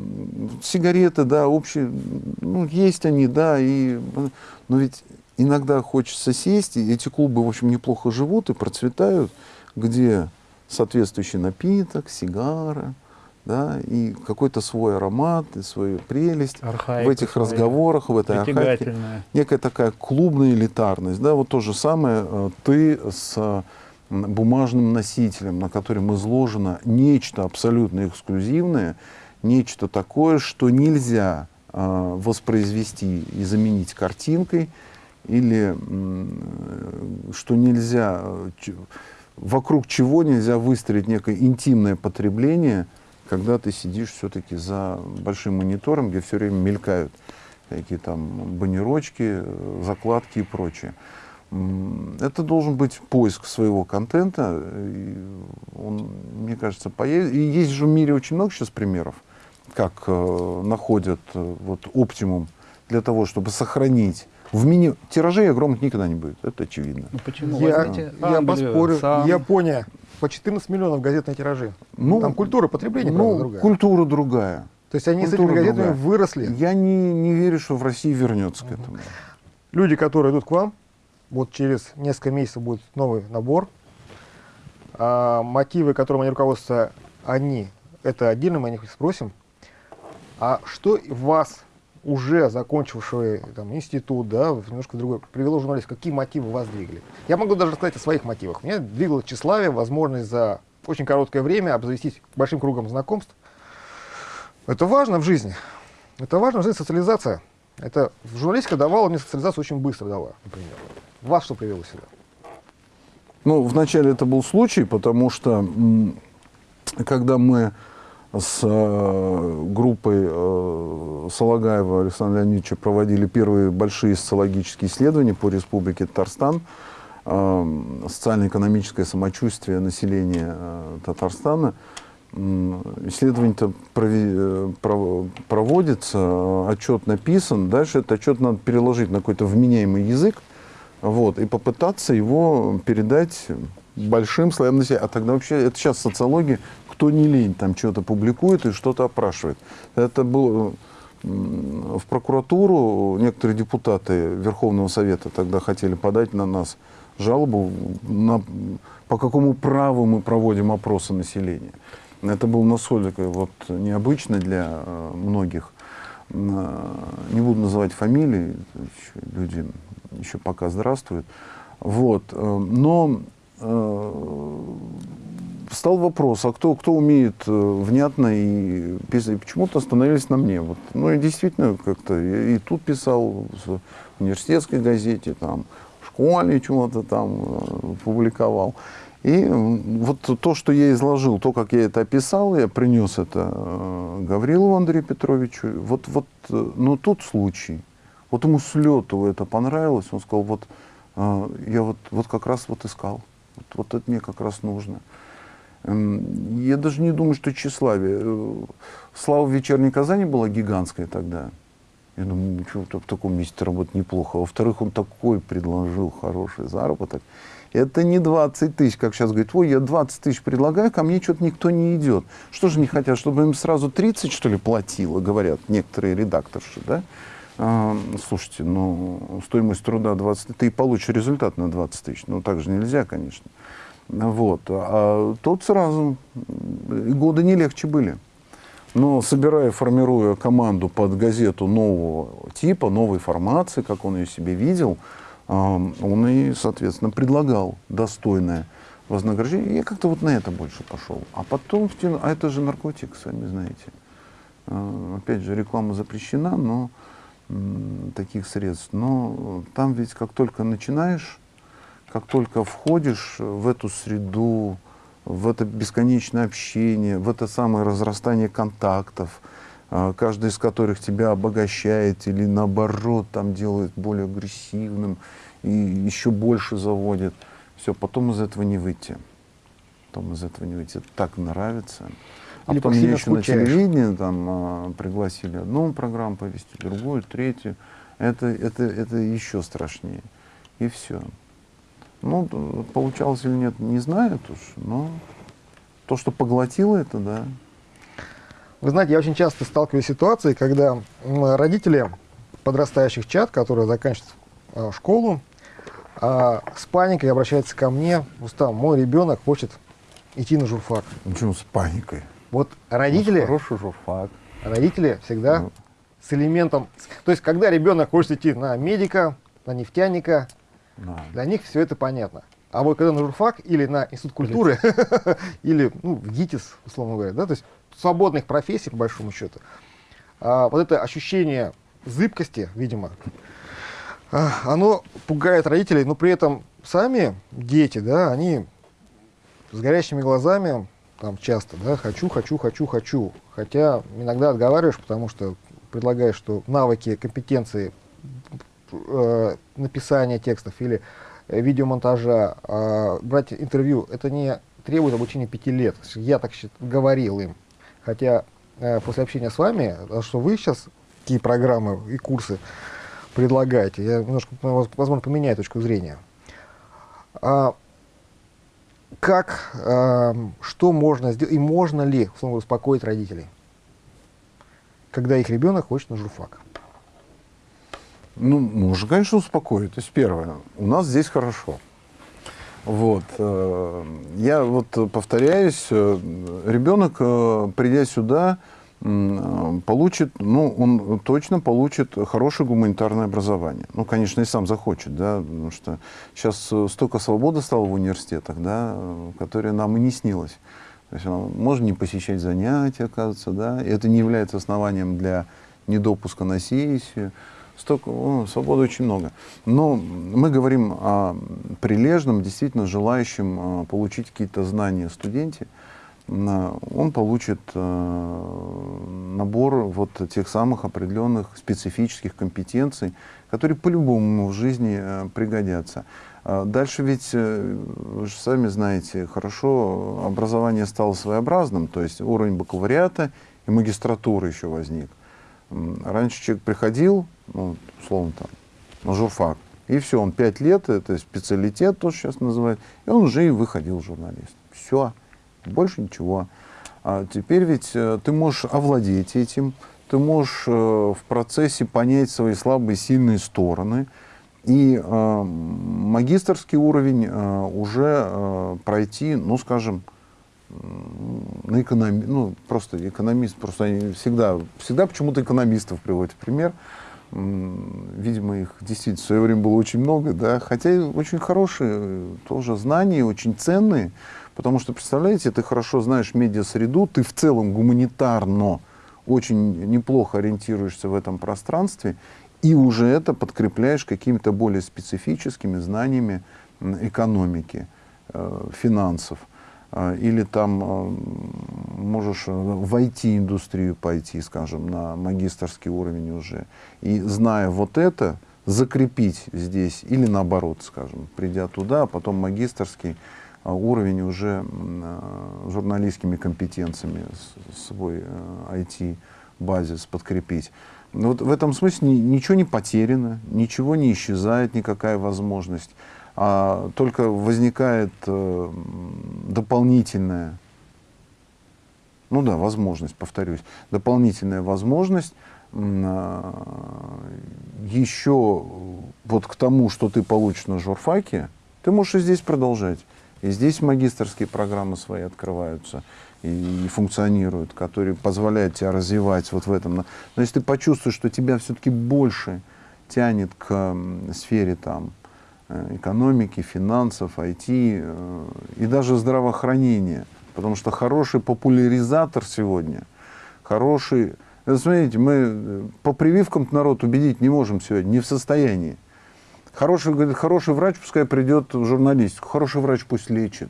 сигареты, да, общие, ну, есть они, да, и, но ведь иногда хочется сесть, и эти клубы, в общем, неплохо живут и процветают, где соответствующий напиток, сигара, да, и какой-то свой аромат, и свою прелесть Архаика в этих своя. разговорах, в этой архаике некая такая клубная элитарность, да, вот то же самое э, ты с бумажным носителем, на котором изложено нечто абсолютно эксклюзивное, нечто такое, что нельзя э, воспроизвести и заменить картинкой, или что нельзя, вокруг чего нельзя выстроить некое интимное потребление, когда ты сидишь все-таки за большим монитором, где все время мелькают какие там баннерочки, э, закладки и прочее. Это должен быть поиск своего контента. и Он, мне кажется, поедет. И есть же в мире очень много сейчас примеров, как э, находят э, вот оптимум для того, чтобы сохранить. В мини тиражей огромных никогда не будет, это очевидно. Ну почему? Я, Возьмите я Англию, поспорю, Сан. Япония по 14 миллионов газетные тиражи. Ну, Там культура потребления, правда, ну, другая. культура другая. То есть они с культура этими газетами другая. выросли. Я не, не верю, что в России вернется к этому. Люди, которые идут к вам, вот через несколько месяцев будет новый набор. А, мотивы, которым они руководствуются, они, это отдельно мы о них спросим. А что вас, уже закончившего там, институт, да, немножко другой, привело в журналист, какие мотивы вас двигали? Я могу даже сказать о своих мотивах. Меня двигало тщеславие, возможность за очень короткое время обзавестись большим кругом знакомств. Это важно в жизни. Это важно в жизни социализация. Это журналистика давала мне социализацию очень быстро дала, например. Вас что привело сюда? Ну, вначале это был случай, потому что когда мы с э, группой э, Салагаева Александра Леонидовича проводили первые большие социологические исследования по республике Татарстан, э, социально-экономическое самочувствие населения э, Татарстана, исследование-то э, проводится, отчет написан, дальше этот отчет надо переложить на какой-то вменяемый язык, вот, и попытаться его передать большим слоям населения. А тогда вообще, это сейчас социология, кто не лень, там что-то публикует и что-то опрашивает. Это было в прокуратуру, некоторые депутаты Верховного Совета тогда хотели подать на нас жалобу, на, по какому праву мы проводим опросы населения. Это было настолько вот, необычно для э, многих. Э, не буду называть фамилии, люди еще пока здравствуют. Вот. Э, но стал вопрос, а кто, кто умеет внятно и писать? Почему-то остановились на мне. Вот. Ну и действительно как-то и тут писал в университетской газете, там, в школе чего-то там публиковал. И вот то, что я изложил, то, как я это описал, я принес это э, Гаврилову Андрею Петровичу. Вот, вот, э, но тут случай. Вот ему с лету это понравилось. Он сказал, вот э, я вот, вот как раз вот искал. Вот, вот это мне как раз нужно. Эм, я даже не думаю, что тщеславие. Слава в вечерней Казани была гигантская тогда. Я думаю, что в таком месте работать неплохо. Во-вторых, он такой предложил хороший заработок. Это не 20 тысяч, как сейчас говорит, ой, я 20 тысяч предлагаю, ко мне что-то никто не идет. Что же не хотят, чтобы им сразу 30, что ли, платило, говорят некоторые редакторши, да? А, слушайте, ну, стоимость труда 20 ты получишь результат на 20 тысяч. Ну, так же нельзя, конечно. Вот. А тут сразу годы не легче были. Но собирая, формируя команду под газету нового типа, новой формации, как он ее себе видел, он и, соответственно, предлагал достойное вознаграждение. Я как-то вот на это больше пошел. А потом, а это же наркотик, сами знаете. А, опять же, реклама запрещена, но таких средств. Но там ведь как только начинаешь, как только входишь в эту среду, в это бесконечное общение, в это самое разрастание контактов, а, каждый из которых тебя обогащает или наоборот там делает более агрессивным и еще больше заводит. Все, потом из этого не выйти. Потом из этого не выйти. Так нравится. А или потом меня еще скучаешь. на телевидении там, а, пригласили одну программу повести, другую, третью. Это, это, это еще страшнее. И все. Ну, получалось или нет, не знаю уж, но то, что поглотило это, да. Вы знаете, я очень часто сталкиваюсь с ситуацией, когда родители подрастающих чат, которые заканчивают э, школу, э, с паникой обращаются ко мне, устав, мой ребенок хочет идти на журфак. Почему с паникой? Вот родители... Ну, хороший журфак. Родители всегда ну. с элементом... То есть, когда ребенок хочет идти на медика, на нефтяника, да. для них все это понятно. А вот когда на журфак или на институт культуры, или ну, в ГИТИС, условно говоря, да, то есть свободных профессий, по большому счету, а, вот это ощущение зыбкости, видимо, а, оно пугает родителей, но при этом сами дети, да, они с горящими глазами, там часто, да, хочу, хочу, хочу, хочу. Хотя иногда отговариваешь, потому что предлагаешь, что навыки, компетенции э, написания текстов или видеомонтажа, э, брать интервью, это не требует обучения пяти лет. Я так говорил им. Хотя э, после общения с вами, а что вы сейчас, какие программы и курсы предлагаете, я немножко, возможно, поменяю точку зрения. А, как, а, что можно сделать, и можно ли, условно, успокоить родителей, когда их ребенок хочет на журфак? Ну, можно, конечно, успокоить. То есть, первое, у нас здесь хорошо. Вот. Э, я вот повторяюсь, э, ребенок, э, придя сюда, получит, ну, он точно получит хорошее гуманитарное образование. Ну, конечно, и сам захочет, да, потому что сейчас столько свободы стало в университетах, да, которая нам и не снилась. То есть можно не посещать занятия, оказывается, да, и это не является основанием для недопуска на сессию столько, о, свободы очень много. Но мы говорим о прилежном, действительно желающем получить какие-то знания студенте. Он получит набор вот тех самых определенных специфических компетенций, которые по-любому в жизни пригодятся. Дальше ведь, вы же сами знаете, хорошо, образование стало своеобразным, то есть уровень бакалавриата и магистратуры еще возник. Раньше человек приходил, ну, условно там, на журфак, и все, он пять лет, это специалитет, то сейчас называют, и он уже и выходил журналист. Все, больше ничего. А теперь ведь э, ты можешь овладеть этим, ты можешь э, в процессе понять свои слабые сильные стороны, и э, магистрский уровень э, уже э, пройти, ну, скажем, на экономи... ну, просто экономист, просто они всегда, всегда почему-то экономистов приводят в пример, Видимо, их действительно в свое время было очень много, да, хотя очень хорошие тоже знания, очень ценные, потому что, представляете, ты хорошо знаешь медиа-среду, ты в целом гуманитарно очень неплохо ориентируешься в этом пространстве, и уже это подкрепляешь какими-то более специфическими знаниями экономики, э, финансов. А, или там а, можешь э, в IT-индустрию пойти, скажем, на магистрский уровень уже. И зная вот это, закрепить здесь, или наоборот, скажем, придя туда, а потом магистрский уровень уже журналистскими компетенциями свой IT-базис подкрепить. Но вот в этом смысле ничего не потеряно, ничего не исчезает, никакая возможность а только возникает э, дополнительная, ну да, возможность, повторюсь, дополнительная возможность э, еще вот к тому, что ты получишь на журфаке, ты можешь и здесь продолжать. И здесь магистрские программы свои открываются и, и функционируют, которые позволяют тебе развивать вот в этом. Но если ты почувствуешь, что тебя все-таки больше тянет к сфере там, Э, экономики, финансов, IT э, и даже здравоохранения. Потому что хороший популяризатор сегодня, хороший... Смотрите, мы э, по прививкам народ убедить не можем сегодня, не в состоянии. Хороший, говорит, хороший врач пускай придет в журналистику, хороший врач пусть лечит.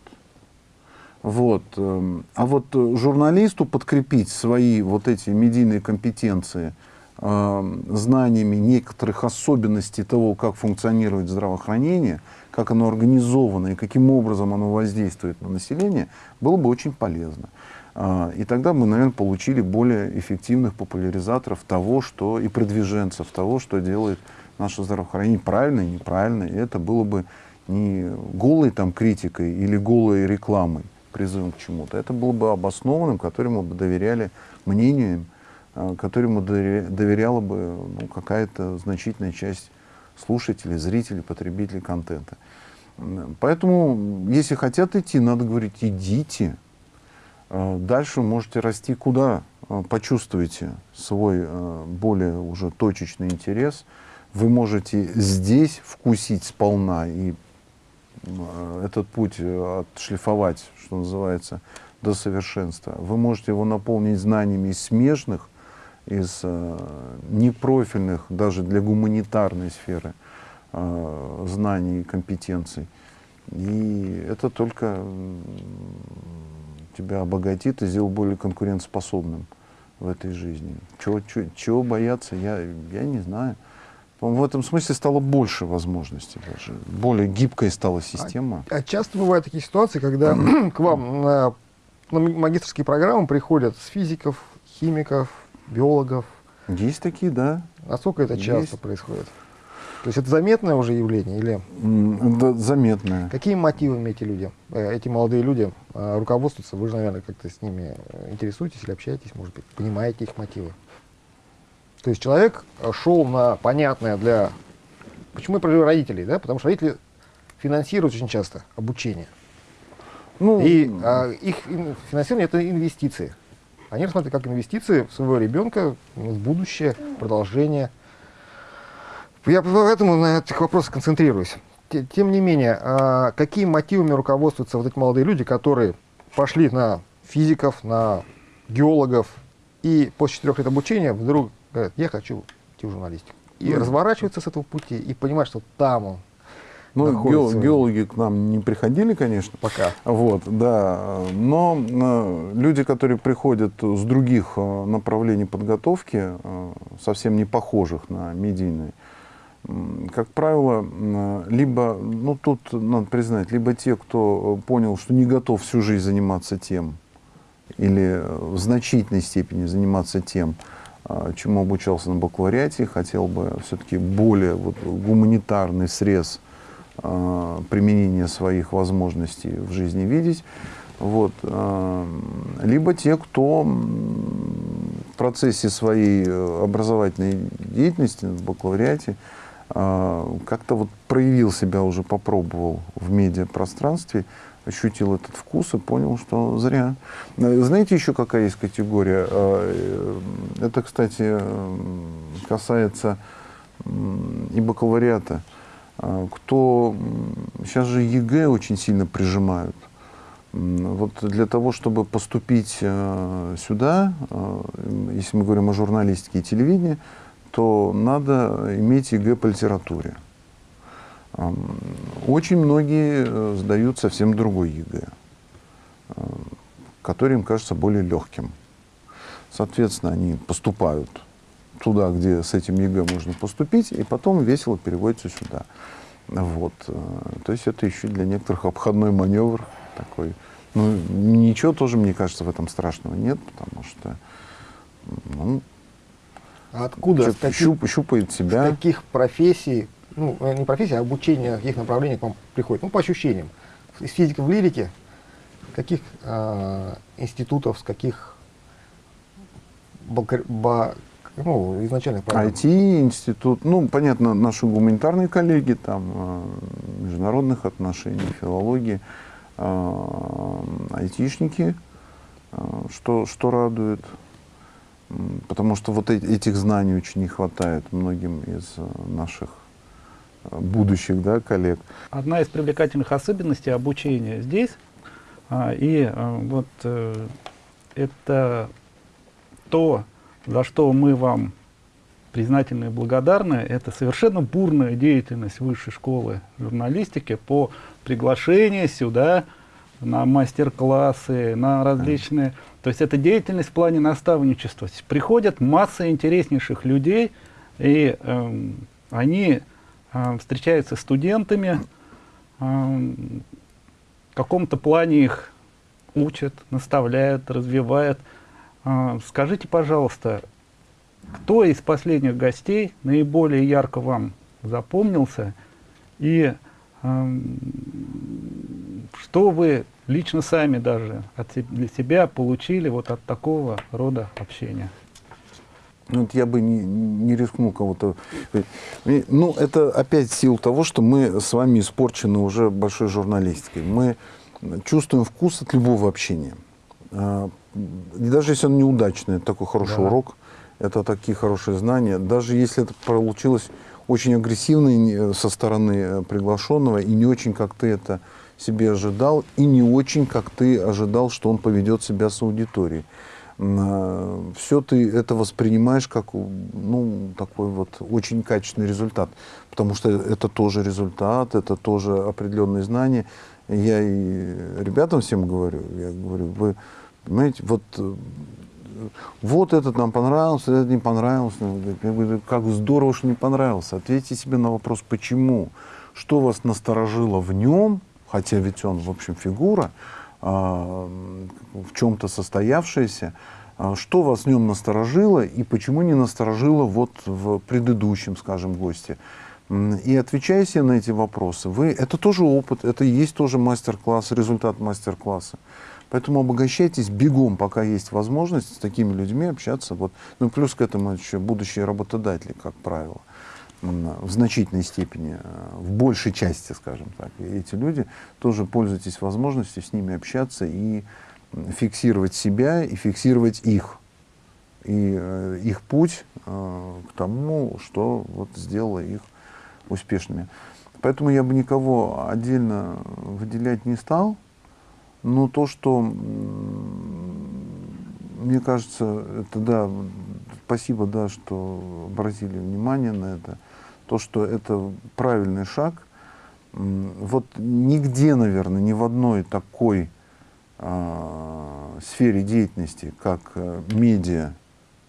Вот. Эм, а вот журналисту подкрепить свои вот эти медийные компетенции – э, знаниями некоторых особенностей того, как функционирует здравоохранение, как оно организовано и каким образом оно воздействует на население, было бы очень полезно. Э, и тогда мы, наверное, получили более эффективных популяризаторов того, что и продвиженцев того, что делает наше здравоохранение правильно и неправильно. И это было бы не голой там критикой или голой рекламой, призывом к чему-то. Это было бы обоснованным, которому бы доверяли мнению Э, которому доверяла бы ну, какая-то значительная часть слушателей, зрителей, потребителей контента. Поэтому, если хотят идти, надо говорить, идите. Э, дальше можете расти куда э, почувствуете свой более уже точечный интерес. Вы можете здесь вкусить сполна и этот путь отшлифовать, что называется, до совершенства. Вы можете его наполнить знаниями из смежных из э, непрофильных, даже для гуманитарной сферы, э, знаний и компетенций. И это только тебя обогатит и сделает более конкурентоспособным в этой жизни. Чего, чего, чего бояться, я, я не знаю. В этом смысле стало больше возможностей даже. Более гибкой стала система. А, а часто бывают такие ситуации, когда к вам на, на магистрские программы приходят с физиков, химиков, биологов. Есть такие, да. Насколько это часто Есть. происходит? То есть это заметное уже явление или? Да, заметное. Какими мотивами эти люди, э, эти молодые люди э, руководствуются? Вы же, наверное, как-то с ними э, интересуетесь или общаетесь, может быть, понимаете их мотивы? То есть человек шел на понятное для... Почему я про родителей, да? Потому что родители финансируют очень часто обучение. Ну, и а, их финансирование это инвестиции. Они рассматривают как инвестиции в своего ребенка, в будущее, продолжение. Я поэтому на этих вопросах концентрируюсь. Тем не менее, а какими мотивами руководствуются вот эти молодые люди, которые пошли на физиков, на геологов, и после четырех лет обучения вдруг говорят, я хочу идти в журналистику. И mm. разворачиваются с этого пути, и понимают, что там он Ну, находится? ге- геологи к нам не приходили, конечно. Пока. Вот, да. Но э, люди, которые приходят с других э, направлений подготовки, э, совсем не похожих на медийные, как правило, м, либо, ну тут надо признать, либо те, кто понял, что не готов всю жизнь заниматься тем, или в значительной степени заниматься тем, чему обучался на бакалавриате, хотел бы все-таки более вот, гуманитарный срез а, применения своих возможностей в жизни видеть. Вот. а, Либо те, кто в процессе своей э, образовательной деятельности в бакалавриате а, как-то вот проявил себя уже, попробовал в медиапространстве, ощутил этот вкус и понял, что зря. Э, Знаете еще какая есть категория? А, э, Это, кстати, касается и бакалавриата. Кто сейчас же ЕГЭ очень сильно прижимают. Вот для того, чтобы поступить э, сюда, э, если мы говорим о журналистике и телевидении, то надо иметь ЕГЭ по литературе. Очень многие э, сдают совсем другой ЕГЭ, э, который им кажется более легким. Соответственно, они поступают туда, где с этим ЕГЭ можно поступить, и потом весело переводятся сюда. Вот. э, То есть это еще для некоторых обходной маневр такой. Ну, ничего тоже, мне кажется, в этом страшного нет, потому что ну, А откуда, с каких, щуп- щупает с себя. каких профессий, ну, э, не профессий, а обучение, каких направлений к вам приходит? Ну, по ощущениям. Из физики в лирике, каких а, институтов, с каких бакар- ба- ну, изначальных программ? IT-институт, ну, понятно, наши гуманитарные коллеги, там, э, международных отношений, филологии, э, айтишники, э, что, что радует, потому что вот э- этих знаний очень не хватает многим из э, наших э, будущих да, коллег. Одна из привлекательных особенностей обучения здесь, а, и а, вот э, это то, за что мы вам признательны и благодарны, это совершенно бурная деятельность Высшей школы журналистики по приглашению сюда на мастер-классы, на различные... То есть это деятельность в плане наставничества. Приходят масса интереснейших людей, и эм, они встречаются с студентами, эм, в каком-то плане их учат, наставляют, развивают. А, Скажите, пожалуйста, кто из последних гостей наиболее ярко вам запомнился и что вы лично сами даже для себя получили вот от такого рода общения? Ну, вот я бы не, не рискнул кого-то. Ну, это опять сила того, что мы с вами испорчены уже большой журналистикой. Мы чувствуем вкус от любого общения. А, И даже если он неудачный, это такой хороший Да. урок, это такие хорошие знания. Даже если это получилось очень агрессивно со стороны э, приглашенного, и не очень, как ты это себе ожидал, и не очень, как ты ожидал, что он поведет себя с аудиторией все ты это воспринимаешь как ну, такой вот очень качественный результат. Потому что это тоже результат, это тоже определенные знания. Я и ребятам всем говорю, я говорю, вы понимаете, вот, э, вот этот нам понравился, этот не понравился. Я говорю, как здорово, что не понравился. Ответьте себе на вопрос, почему. Что вас насторожило в нем, хотя ведь он, в общем, фигура, в чем-то состоявшаяся, а, что вас в нем насторожило и почему не насторожило вот в предыдущем, скажем, госте. И отвечая себе на эти вопросы, вы, это тоже опыт, это и есть тоже мастер-класс, результат мастер-класса. Поэтому обогащайтесь бегом, пока есть возможность с такими людьми общаться. Вот. Ну, плюс к этому еще будущие работодатели, как правило в значительной степени, э, в большей части, скажем так. Эти люди тоже пользуйтесь возможностью с ними общаться и фиксировать себя и фиксировать их. И э, их путь э, к тому, что вот сделало их успешными. Поэтому я бы никого отдельно выделять не стал. Но то, что, мне кажется, это да, спасибо, да, что обратили внимание на это, то, что это правильный шаг, Вот нигде, наверное, ни в одной такой э, сфере деятельности, как э, медиа,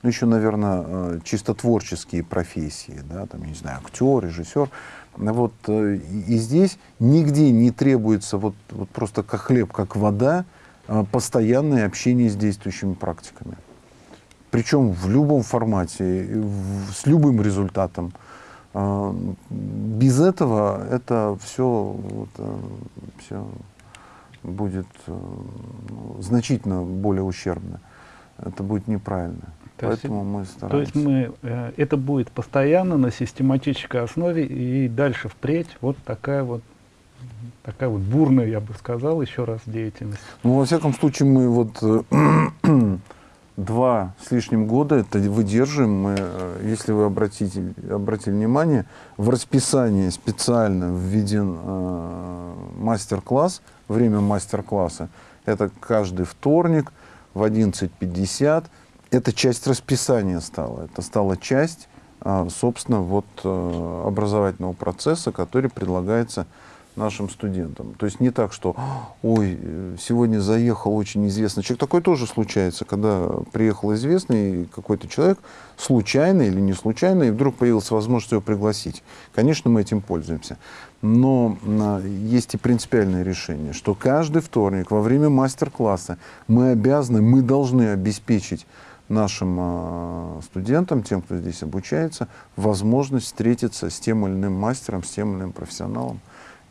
ну еще, наверное, э, чисто творческие профессии, да, там, я не знаю, актер, режиссер, вот э, и здесь нигде не требуется вот, вот просто как хлеб, как вода, постоянное общение с действующими практиками. Причем в любом формате, с любым результатом. А, без этого это все, это все будет э, ну, значительно более ущербно. Это будет неправильно. То Поэтому есть, мы стараемся. То есть мы, э, это будет постоянно на систематической основе и дальше впредь вот такая вот такая вот бурная, я бы сказал, еще раз деятельность. Ну, во всяком случае, мы вот э, два с лишним года это выдерживаем. Мы, э, если вы обратите, обратили внимание, в расписании специально введен э, мастер-класс, время мастер-класса. Это каждый вторник в 11.50. Это часть расписания стала. Это стала часть, э, собственно, вот, э, образовательного процесса, который предлагается нашим студентам. То есть не так, что «Ой, сегодня заехал очень известный человек». Такое тоже случается, когда приехал известный какой-то человек, случайно или не случайно, и вдруг появилась возможность его пригласить. Конечно, мы этим пользуемся. Но а, есть и принципиальное решение, что каждый вторник во время мастер-класса мы обязаны, мы должны обеспечить нашим э, студентам, тем, кто здесь обучается, возможность встретиться с тем или иным мастером, с тем или иным профессионалом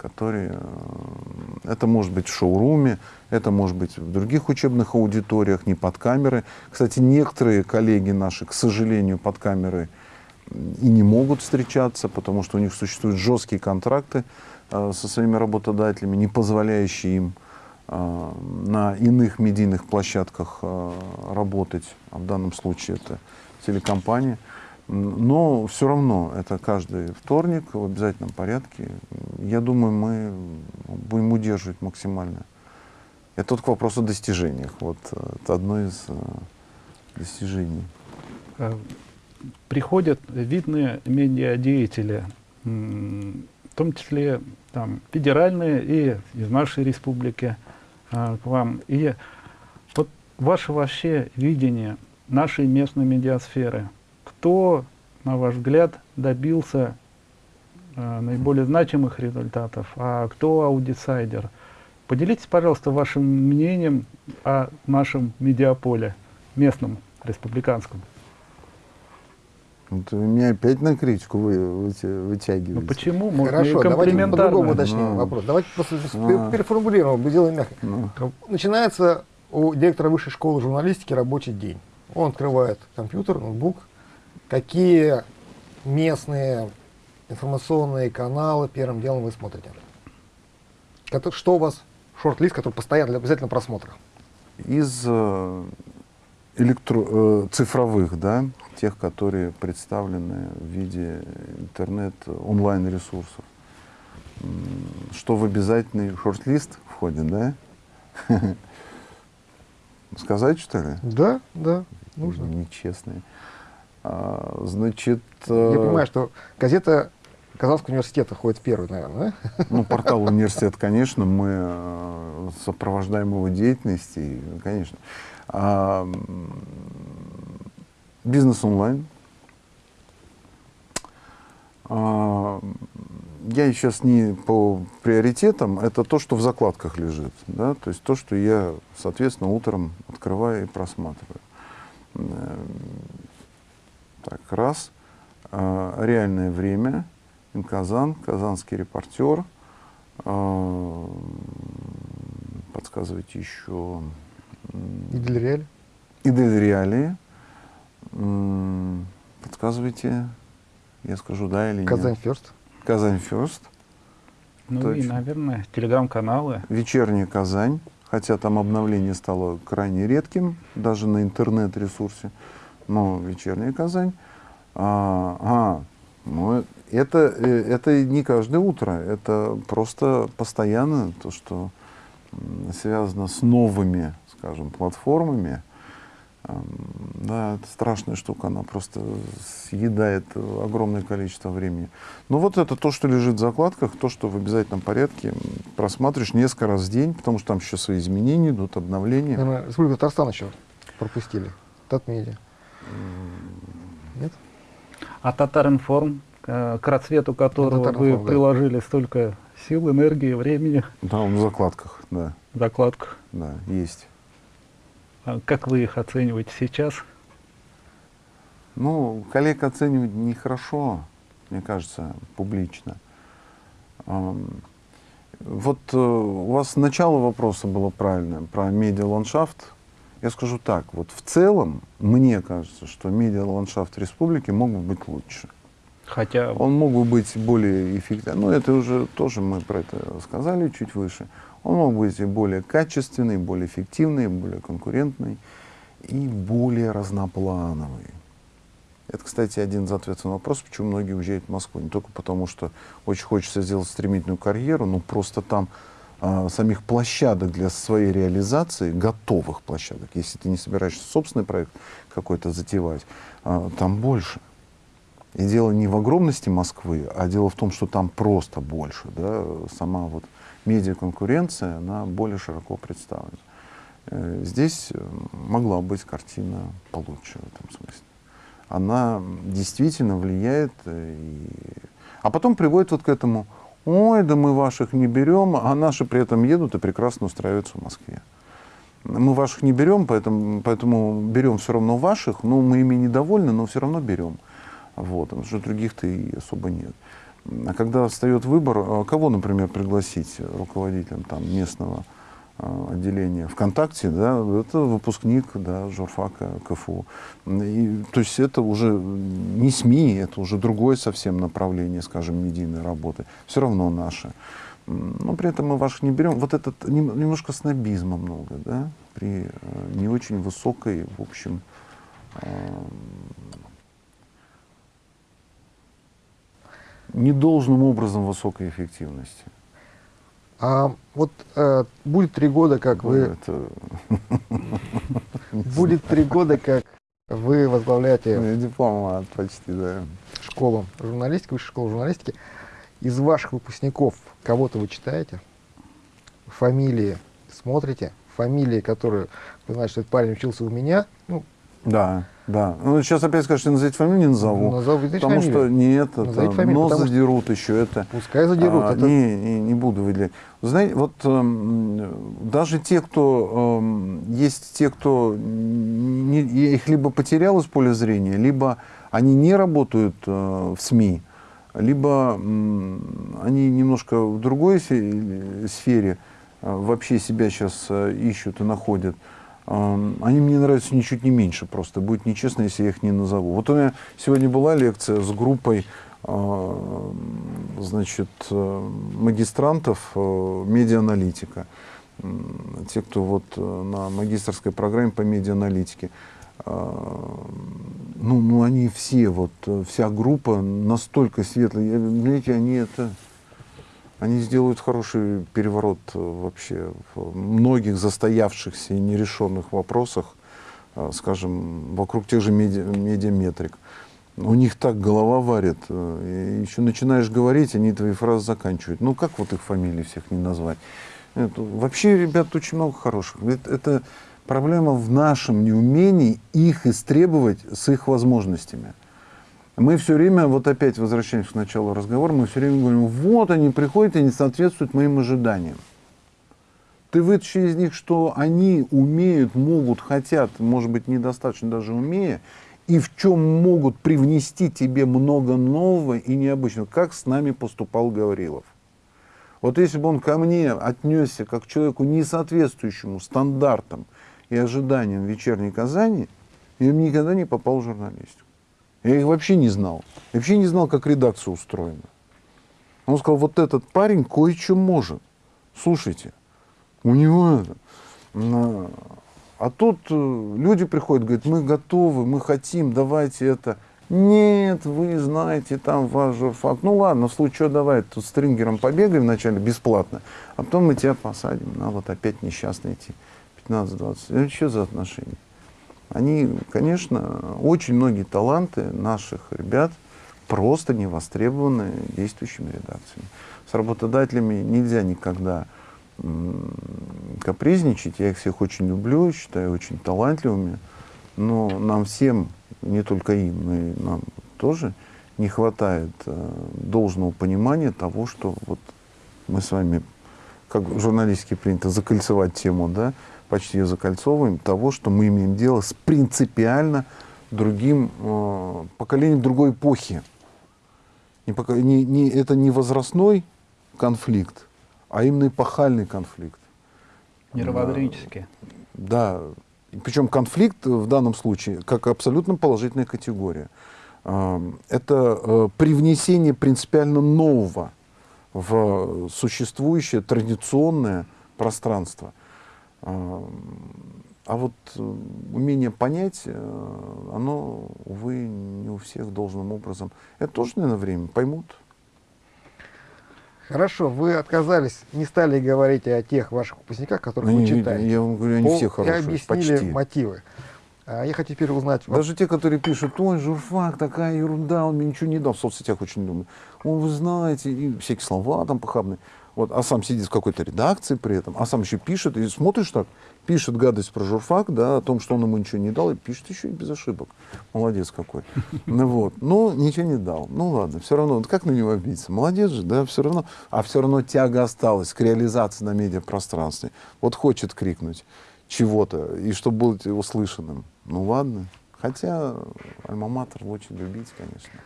которые... Э, это может быть в шоуруме, это может быть в других учебных аудиториях, не под камеры. Кстати, некоторые коллеги наши, к сожалению, под камерой и не могут встречаться, потому что у них существуют жесткие контракты э, со своими работодателями, не позволяющие им э, на иных медийных площадках работать, а в данном случае это телекомпания. Но все равно это каждый вторник в обязательном порядке. Я думаю, мы будем удерживать максимально. Это только вопрос о достижениях. Вот э, это одно из э, достижений. Э, приходят видные медиадеятели, в том числе там, федеральные и из нашей республики к вам. И вот ваше вообще видение нашей местной медиасферы – кто, на ваш взгляд, добился э, наиболее значимых результатов, а кто аудисайдер? Поделитесь, пожалуйста, вашим мнением о нашем медиаполе, местном, республиканском. Вот вы меня опять на критику вы, вытягиваете. Ну почему? Можно Хорошо, давайте по-другому уточним ну, вопрос. Давайте просто ну, переформулируем, сделаем мягко. Ну. Начинается у директора высшей школы журналистики рабочий день. Он открывает компьютер, ноутбук, какие местные информационные каналы первым делом вы смотрите? Что у вас шорт-лист, который постоянно для обязательно просмотра? Из э, электро, э, цифровых, да, тех, которые представлены в виде интернет, онлайн-ресурсов. Что в обязательный шорт-лист входит, да? Сказать, что ли? Да, да, нужно. Нечестные. А, значит... Я э, понимаю, что газета Казанского университета ходит первый, наверное, да? Ну, портал университет, конечно, мы э, сопровождаем его деятельность, и, конечно. А, бизнес онлайн. А, я сейчас не по приоритетам, это то, что в закладках лежит, да, то есть то, что я, соответственно, утром открываю и просматриваю. Так, раз. А, реальное время. Казан, казанский репортер. А, подсказывайте еще. Идель Реали. Подсказывайте. Я скажу да или Казань нет. Ферст. Казань Ферст. Ну Точно. и, наверное, телеграм-каналы. Вечерняя Казань. Хотя там обновление стало крайне редким, даже на интернет-ресурсе ну, вечерняя Казань. А, а ну, это, э, это не каждое утро, это просто постоянно то, что связано с новыми, скажем, платформами. Да, это страшная штука, она просто съедает огромное количество времени. Но вот это то, что лежит в закладках, то, что в обязательном порядке просматриваешь несколько раз в день, потому что там еще свои изменения идут, обновления. Республика Татарстан еще пропустили. Татмедиа. Нет? А Татаринформ, э, к расцвету которого вы да. приложили столько сил, энергии, времени, Да, он в закладках, да, в закладках. да, есть. А Как вы их оцениваете сейчас? Ну, коллег оценивать нехорошо, мне кажется, публично. Вот э, у вас начало вопроса было правильное, про медиа-ландшафт. Я скажу так, вот в целом, мне кажется, что медиа-ландшафт республики мог бы быть лучше. Хотя Он мог бы быть более эффективным. Ну, это уже тоже мы про это сказали чуть выше. Он мог быть более качественный, более эффективный, более конкурентный и более разноплановый. Это, кстати, один из ответов на вопрос, почему многие уезжают в Москву. Не только потому, что очень хочется сделать стремительную карьеру, но просто там а, самих площадок для своей реализации, готовых площадок, если ты не собираешься собственный проект какой-то затевать, а, там больше. И дело не в огромности Москвы, а дело в том, что там просто больше. Да? Сама вот медиаконкуренция, она более широко представлена. Э, Здесь э, могла быть картина получше в этом смысле. Она действительно влияет, э, и... а потом приводит вот к этому, ой, да мы ваших не берем, а наши при этом едут и прекрасно устраиваются в Москве. Мы ваших не берем, поэтому, поэтому берем все равно ваших, но мы ими недовольны, но все равно берем. Вот, потому что других-то и особо нет. А когда встает выбор, а кого, например, пригласить руководителем там, местного а, отделения ВКонтакте, да, это выпускник да, журфака КФУ. И, то есть это уже не СМИ, это уже другое совсем направление, скажем, медийной работы. Все равно наше. Но при этом мы ваших не берем. Вот этот нем- немножко снобизма много, да, при э, не очень высокой, в общем, а, недолжным образом высокой эффективности. А вот э, будет три года, как вы будет три года, как вы возглавляете ну, дипломат почти, да. школу журналистики, высшую школу журналистики. Из ваших выпускников кого-то вы читаете? Фамилии смотрите? Фамилии, которые, вы знаете, что этот парень учился у меня, ну, Да, да. Ну, сейчас опять скажешь, что назовите фамилию, не назову. назовите потому фамилию. что нет, это, фамилию, нос потому что- задерут еще это. Пускай задерут. А, это- не, не, не буду выделять. Вы Знаете, вот эм, даже те, кто эм, есть те, кто не- их либо потерял из поля зрения, либо они не работают э, в СМИ, либо м, они немножко в другой сфере э, вообще себя сейчас ищут и находят. Они мне нравятся ничуть не меньше просто. Будет нечестно, если я их не назову. Вот у меня сегодня была лекция с группой значит, магистрантов э, медиааналитика. М, Те, кто вот э, на магистрской программе по медиааналитике. Э, Ну, ну, они все, вот, э, вся группа настолько светлая. Я- Знаете, они это... Они сделают хороший переворот э, вообще в многих застоявшихся и нерешенных вопросах, э, скажем, вокруг тех же меди- медиаметрик. У них так голова варит, э, и еще начинаешь говорить, они твои фразы заканчивают. Ну как вот их фамилии всех не назвать? Это, вообще, ребят, очень много хороших. Это, это проблема в нашем неумении их истребовать с их возможностями. Мы все время, вот опять возвращаемся к началу разговора, мы все время говорим, вот они приходят и не соответствуют моим ожиданиям. Ты вытащи из них, что они умеют, могут, хотят, может быть, недостаточно даже умея, и в чем могут привнести тебе много нового и необычного, как с нами поступал Гаврилов. Вот если бы он ко мне отнесся как к человеку, не соответствующему стандартам и ожиданиям вечерней Казани, я бы никогда не попал в журналистику. Я их вообще не знал. Я вообще не знал, как редакция устроена. Он сказал, вот этот парень кое-что может. Слушайте, у него это. А тут э, люди приходят, говорят, мы готовы, мы хотим, давайте это. Нет, вы знаете, там ваш журфак. Ну ладно, в случае чего давай, тут стрингером побегаем вначале бесплатно, а потом мы тебя посадим. На вот опять несчастный эти 15-20. Это что за отношения? Они, конечно, очень многие таланты наших ребят просто не востребованы действующими редакциями. С работодателями нельзя никогда капризничать. Я их всех очень люблю, считаю очень талантливыми. Но нам всем, не только им, но и нам тоже, не хватает э, должного понимания того, что вот мы с вами, как журналистики принято закольцевать тему, да, почти закольцовываем, того, что мы имеем дело с принципиально другим э, поколением другой эпохи. Не, не, не, это не возрастной конфликт, а именно эпохальный конфликт. Мировоззренческий. Да, причем конфликт в данном случае как абсолютно положительная категория. Это э, привнесение принципиально нового в существующее традиционное пространство. А вот э, умение понять, э, оно, увы, не у всех должным образом. Это тоже, наверное, время поймут. Хорошо, вы отказались, не стали говорить о тех ваших выпускниках, которых ну, вы читаете. Я вам говорю, они Пол, все хорошие, И объяснили почти. мотивы. А я хочу теперь узнать... Даже те, которые пишут, ой, журфак, такая ерунда, он мне ничего не дал, в соцсетях очень думаю. О, вы знаете, и всякие слова там похабные. Вот, а сам сидит в какой-то редакции при этом, а сам еще пишет, и смотришь так, пишет гадость про журфак, да, о том, что он ему ничего не дал, и пишет еще и без ошибок. Молодец какой. Ну вот, ну ничего не дал. Ну ладно, все равно, как на него обидеться? Молодец же, да, все равно. А все равно тяга осталась к реализации на медиапространстве. Вот хочет крикнуть чего-то, и чтобы быть услышанным. Ну ладно. Хотя альма-матер очень любить, конечно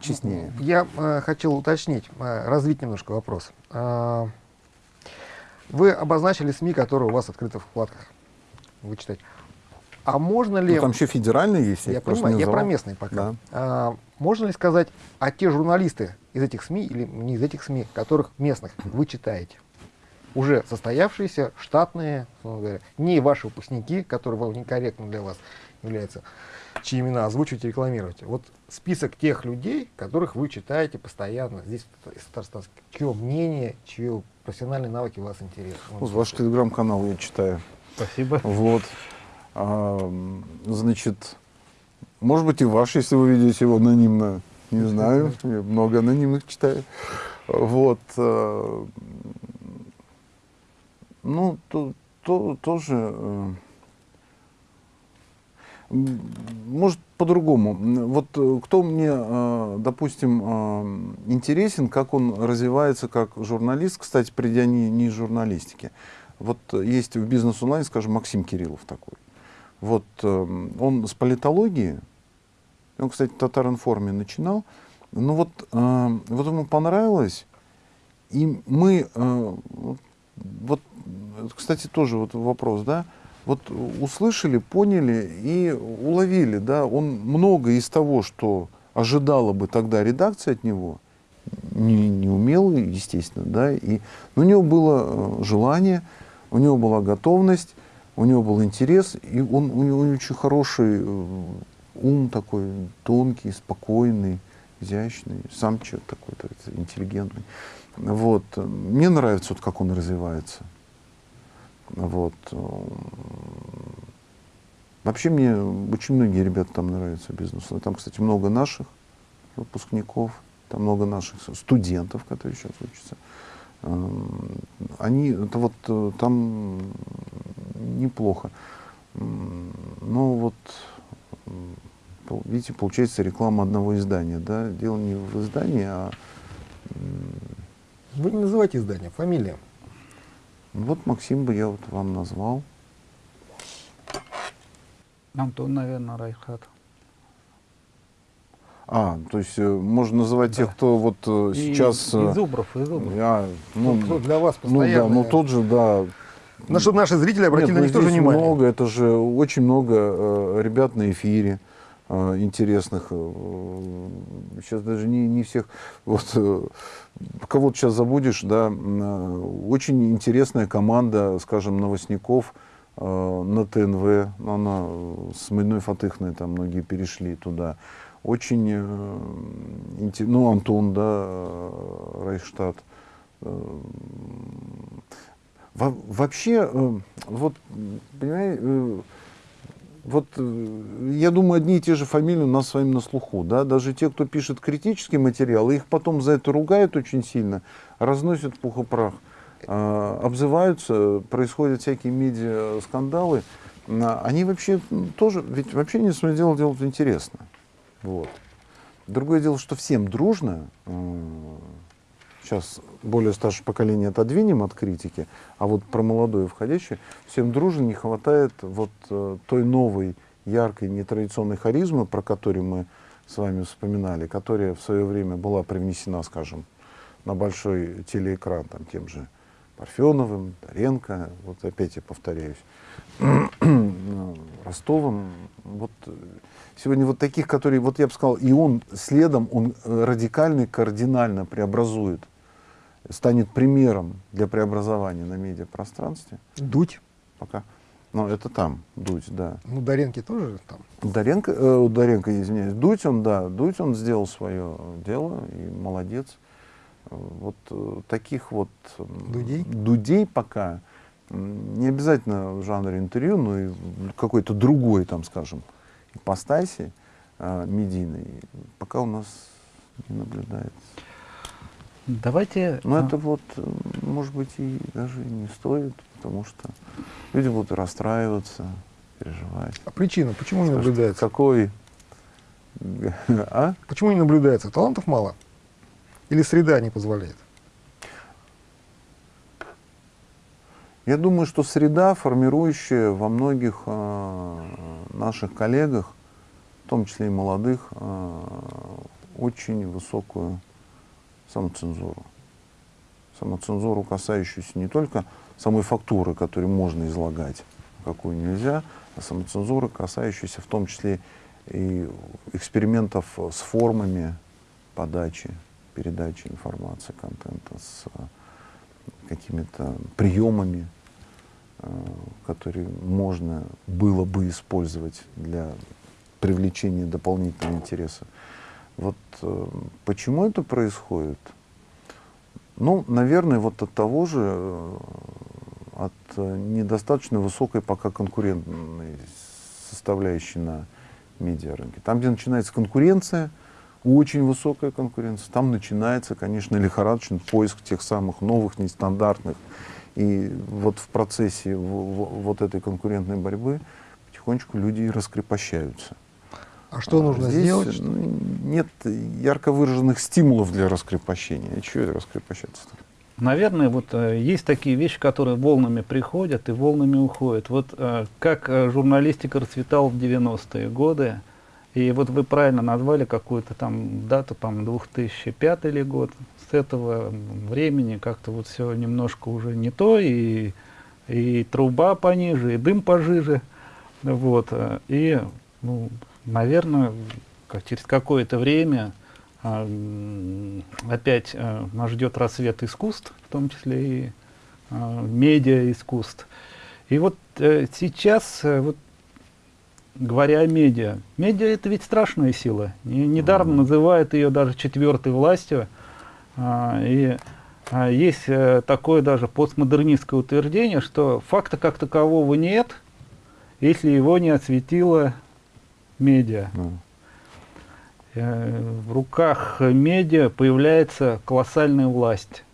честнее. Я э, хотел уточнить, э, развить немножко вопрос. Э, вы обозначили СМИ, которые у вас открыты в вкладках. Вы читаете. А можно ли... Ну, там еще федеральные есть. Я, я понимаю, я про местные пока. Да. А, можно ли сказать, а те журналисты из этих СМИ, или не из этих СМИ, которых местных вы читаете? Уже состоявшиеся, штатные, говоря, не ваши выпускники, которые вам некорректно для вас являются, чьи имена озвучиваете, рекламируете. Вот список тех людей, которых вы читаете постоянно здесь, из Татарстана, чье мнение, чьи профессиональные навыки вас интересуют. Вот ваш телеграм-канал я читаю. Спасибо. Вот. А, значит, может быть и ваш, если вы видите его анонимно, не знаю, я много анонимных читаю. Вот. А, ну, то, то, тоже э, может, по-другому. Вот э, кто мне, э, допустим, э, интересен, как он развивается как журналист, кстати, придя не, не из журналистики. Вот есть в бизнес онлайн, скажем, Максим Кириллов такой. Вот он с политологии, он, кстати, в Татаринформе начинал, ну вот, вот ему понравилось, и мы, вот, кстати, тоже вот вопрос, да, вот услышали, поняли и уловили, да, он много из того, что ожидала бы тогда редакция от него, не, не умел, естественно, да, и, но у него было э, желание, у него была готовность, у него был интерес, и он, у него очень хороший э, ум такой, тонкий, спокойный, изящный, сам человек такой, интеллигентный. Вот. Мне нравится, вот, как он развивается. Вот. Вообще мне очень многие ребята там нравятся бизнесу. Там, кстати, много наших выпускников, там много наших студентов, которые сейчас учатся. Эм, они, это вот э, там неплохо. Но вот, видите, получается реклама одного издания, да? Дело не в издании, а... Вы не называйте издание, фамилия. Вот Максим бы я вот вам назвал. Антон, наверное, Райхат. А, то есть э, можно называть да. тех, кто вот э, и, сейчас... Э, из Зубров, из Зубров. А, ну, кто для вас постоянно. Ну да, ну тот же, да. На что наши зрители обратили Нет, на них тоже внимание. много, это же очень много э, ребят на эфире э, интересных. Сейчас даже не, не всех... Вот, э, кого-то сейчас забудешь, да, очень интересная команда, скажем, новостников э, на ТНВ, она с Мадной Фатыхной, там многие перешли туда. Очень, э, ну, Антон, да, Райштадт. Э, во вообще, э, вот, понимаете, э, вот э, я думаю, одни и те же фамилии у нас с вами на слуху, да, даже те, кто пишет критический материал, их потом за это ругают очень сильно, разносят пух и прах, э, обзываются, происходят всякие медиа-скандалы, а они вообще тоже, ведь вообще не свое дело делают интересно, вот. Другое дело, что всем дружно, э, сейчас более старшее поколение отодвинем от критики, а вот про молодое входящее, всем дружно не хватает вот э, той новой, яркой, нетрадиционной харизмы, про которую мы с вами вспоминали, которая в свое время была привнесена, скажем, на большой телеэкран, там, тем же Парфеновым, Таренко, вот опять я повторяюсь, Ростовым, вот сегодня вот таких, которые, вот я бы сказал, и он следом, он радикально и кардинально преобразует станет примером для преобразования на медиапространстве. Дуть. Пока. Но это там, Дуть, да. Ну, Даренки тоже там. Даренко, э, Даренко, извиняюсь, Дуть он, да, Дуть он сделал свое дело и молодец. Вот э, таких вот Дудей? Дудей пока не обязательно в жанре интервью, но и какой-то другой, там, скажем, ипостаси э, медийной, пока у нас не наблюдается. Давайте... Но а... это вот, может быть, и даже не стоит, потому что люди будут расстраиваться, переживать. А причина, почему не наблюдается? Какой? А? Почему не наблюдается? Талантов мало? Или среда не позволяет? Я думаю, что среда, формирующая во многих э, наших коллегах, в том числе и молодых, э, очень высокую самоцензуру. Самоцензуру, касающуюся не только самой фактуры, которую можно излагать, какую нельзя, а самоцензуры, касающуюся в том числе и экспериментов с формами подачи, передачи информации, контента, с какими-то приемами, э, которые можно было бы использовать для привлечения дополнительного интереса. Вот э, почему это происходит? Ну, наверное, вот от того же, э, от э, недостаточно высокой пока конкурентной составляющей на медиарынке. Там, где начинается конкуренция, очень высокая конкуренция, там начинается, конечно, лихорадочный поиск тех самых новых, нестандартных. И вот в процессе вот этой конкурентной борьбы потихонечку люди раскрепощаются. А что нужно Здесь сделать? Нет ярко выраженных стимулов для раскрепощения. И чего это раскрепощаться-то? Наверное, вот э, есть такие вещи, которые волнами приходят и волнами уходят. Вот э, как э, журналистика расцветала в 90-е годы, и вот вы правильно назвали какую-то там дату, там 2005 или год. С этого времени как-то вот все немножко уже не то, и, и труба пониже, и дым пожиже. Вот, э, и ну, наверное, как через какое-то время а, опять а, нас ждет рассвет искусств, в том числе и а, медиа искусств. И вот а, сейчас, а, вот, говоря о медиа, медиа это ведь страшная сила. Не, недаром mm -hmm. называют ее даже четвертой властью. А, и а, есть а, такое даже постмодернистское утверждение, что факта как такового нет, если его не осветила медиа. Mm. В руках медиа появляется колоссальная власть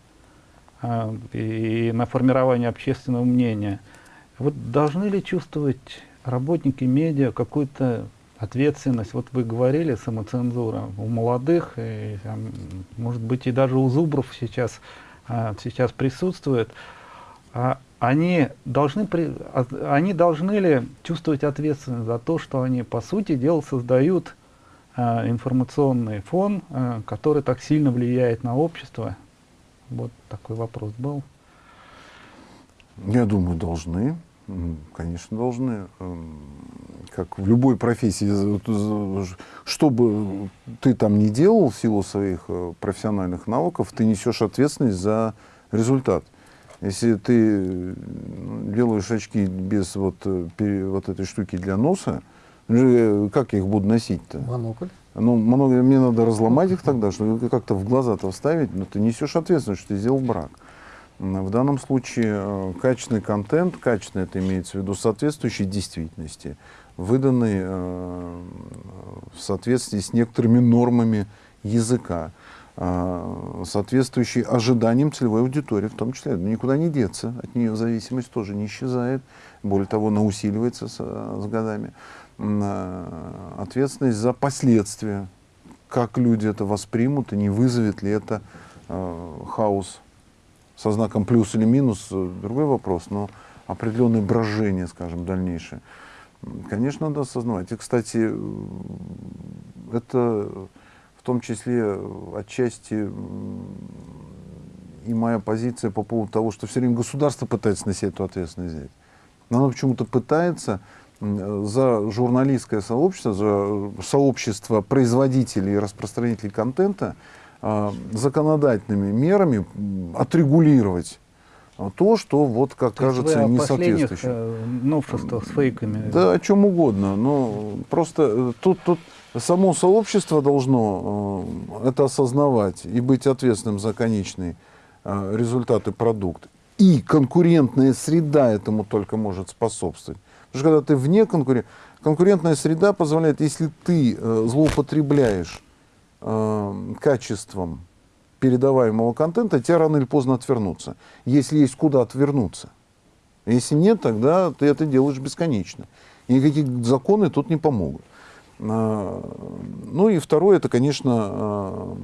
э, и на формирование общественного мнения. Вот должны ли чувствовать работники медиа какую-то ответственность? Вот вы говорили, самоцензура у молодых, и, может быть и даже у зубров сейчас, э, сейчас присутствует. А они должны, они должны ли чувствовать ответственность за то, что они, по сути дела, создают э, информационный фон, э, который так сильно влияет на общество? Вот такой вопрос был. Я думаю, должны. Конечно, должны. Эм, как в любой профессии, что бы ты там ни делал в силу своих э, профессиональных навыков, ты несешь ответственность за результат. Если ты делаешь очки без вот, э, вот этой штуки для носа, э, как я их буду носить-то? Монокль. Ну, монокль, мне надо разломать их тогда, чтобы как-то в глаза-то вставить, но ты несешь ответственность, что ты сделал брак. В данном случае э, качественный контент, качественный это имеется в виду соответствующий действительности, выданы э, в соответствии с некоторыми нормами языка, э, соответствующие ожиданиям целевой аудитории, в том числе. Никуда не деться, от нее зависимость тоже не исчезает, более того, она усиливается с, с годами. Э, ответственность за последствия, как люди это воспримут и не вызовет ли это э, хаос со знаком плюс или минус, другой вопрос, но определенное брожение, скажем, дальнейшее. Конечно, надо осознавать. И, кстати, это в том числе отчасти и моя позиция по поводу того, что все время государство пытается на себя эту ответственность взять. Но оно почему-то пытается за журналистское сообщество, за сообщество производителей и распространителей контента законодательными мерами отрегулировать то, что вот, как То кажется, не соответствующим. Э, новшествах с фейками. Да, о чем угодно. Но просто э, тут, тут само сообщество должно э, это осознавать и быть ответственным за конечный э, результат и продукт. И конкурентная среда этому только может способствовать. Потому что когда ты вне конкуренции, конкурентная среда позволяет, если ты э, злоупотребляешь качеством передаваемого контента, тебя рано или поздно отвернутся. Если есть куда отвернуться. Если нет, тогда ты это делаешь бесконечно. И никакие законы тут не помогут. Ну и второе, это, конечно, а,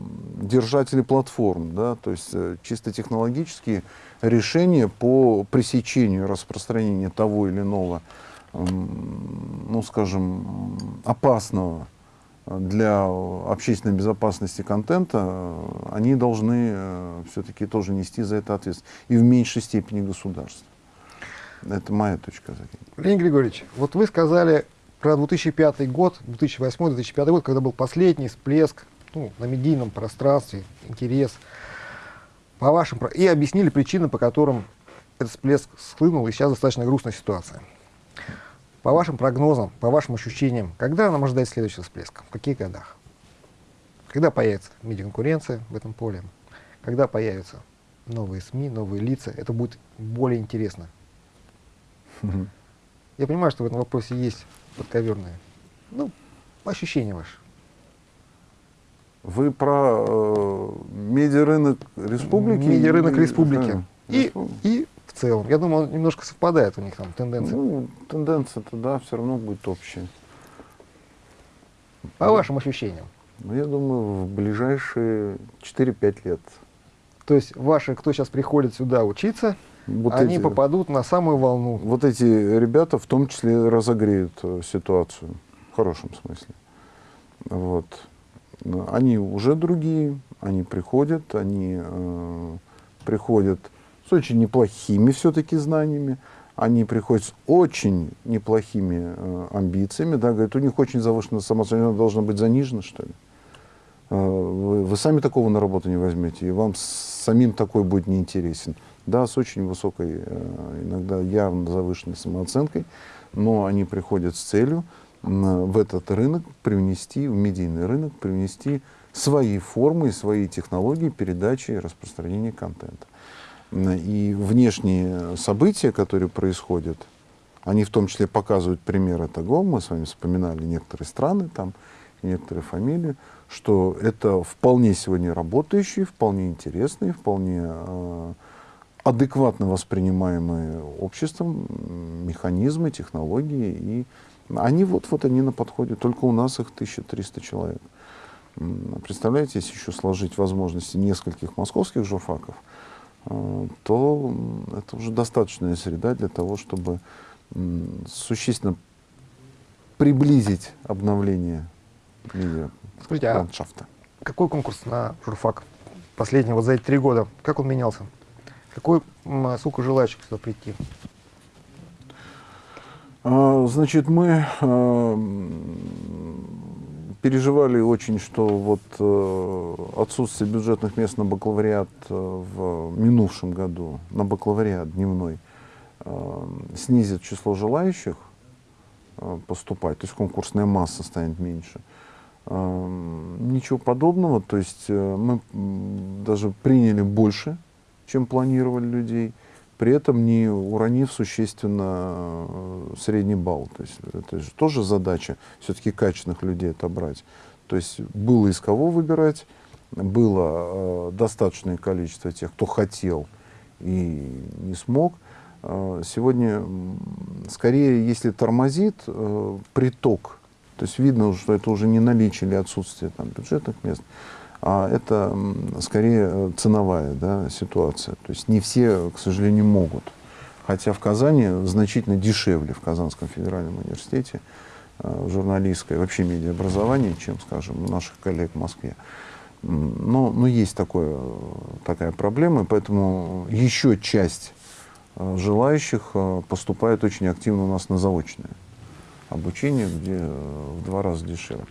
держатели платформ, да, то есть э, чисто технологические решения по пресечению распространения того или иного, ну, скажем, опасного для общественной безопасности контента, э, они должны э, все-таки тоже нести за это ответственность. И в меньшей степени государство. Это моя точка зрения. Леонид Григорьевич, вот вы сказали про 2005 год, 2008-2005 год, когда был последний всплеск ну, на медийном пространстве, интерес. По вашим, и объяснили причины, по которым этот всплеск схлынул, и сейчас достаточно грустная ситуация. По вашим прогнозам, по вашим ощущениям, когда нам ожидать следующего всплеска? В каких годах? Когда появится медиаконкуренция в этом поле? Когда появятся новые СМИ, новые лица? Это будет более интересно. Я понимаю, что в этом вопросе есть подковерные. Ну, ощущения ваши. Вы про э, медиарынок республики? Медиарынок республики. И, и в целом. Я думаю, он немножко совпадает у них там тенденция. Ну, тенденция-то, да, все равно будет общая. По вашим ощущениям? Ну, я думаю, в ближайшие 4-5 лет. То есть ваши, кто сейчас приходит сюда учиться, вот они эти, попадут на самую волну. Вот эти ребята в том числе разогреют э, ситуацию, в хорошем смысле. Вот. Они уже другие, они приходят, они э, приходят с очень неплохими все-таки знаниями, они приходят с очень неплохими э, амбициями, да, говорят, у них очень завышенная самооценка, должна быть занижена, что ли. Э, вы, вы сами такого на работу не возьмете, и вам самим такой будет неинтересен. Да, с очень высокой, э, иногда явно завышенной самооценкой, но они приходят с целью в этот рынок привнести, в медийный рынок привнести свои формы и свои технологии передачи и распространения контента. И внешние события, которые происходят, они в том числе показывают примеры того, мы с вами вспоминали некоторые страны, там, некоторые фамилии, что это вполне сегодня работающие, вполне интересные, вполне э, адекватно воспринимаемые обществом механизмы, технологии. И они вот, вот они на подходе, только у нас их 1300 человек. Представляете, если еще сложить возможности нескольких московских журфаков, Э, то это уже достаточная среда для того, чтобы существенно приблизить обновление медиа Скажите, а ландшафта. Какой конкурс на журфак последний, вот за эти три года, как он менялся? Какой, сколько желающих сюда прийти? А, значит, мы а, переживали очень, что вот э, отсутствие бюджетных мест на бакалавриат э, в минувшем году, на бакалавриат дневной, э, снизит число желающих э, поступать, то есть конкурсная масса станет меньше. Э, ничего подобного, то есть э, мы даже приняли больше, чем планировали людей, при этом не уронив существенно э, средний балл. То есть это же тоже задача все-таки качественных людей отобрать. То есть было из кого выбирать, было э, достаточное количество тех, кто хотел и не смог. Э, сегодня, скорее, если тормозит э, приток, то есть видно, что это уже не наличие или отсутствие там, бюджетных мест, а это скорее э, ценовая да, ситуация. То есть не все, к сожалению, могут. Хотя в Казани значительно дешевле, в Казанском федеральном университете, э, журналистское, вообще медиаобразование, чем, скажем, у наших коллег в Москве. Но, но есть такое, э, такая проблема, поэтому еще часть желающих поступает очень активно у нас на заочное обучение, где в два раза дешевле.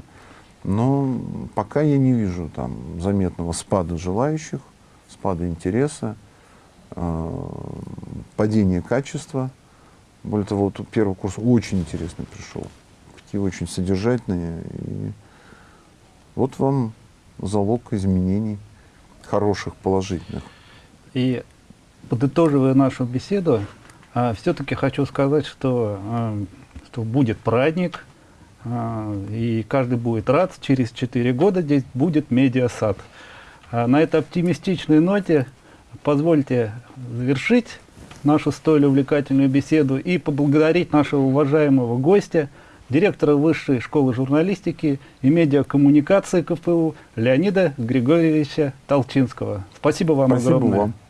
Но пока я не вижу там заметного спада желающих, спада интереса, э, падения качества. Более того, вот первый курс очень интересный пришел, такие очень содержательные. И вот вам залог изменений хороших, положительных. И подытоживая нашу беседу, все-таки хочу сказать, что, а, что будет праздник, и каждый будет рад. Через 4 года здесь будет медиасад. А на этой оптимистичной ноте позвольте завершить нашу столь увлекательную беседу и поблагодарить нашего уважаемого гостя, директора Высшей школы журналистики и медиакоммуникации КФУ Леонида Григорьевича Толчинского. Спасибо вам Спасибо огромное. вам.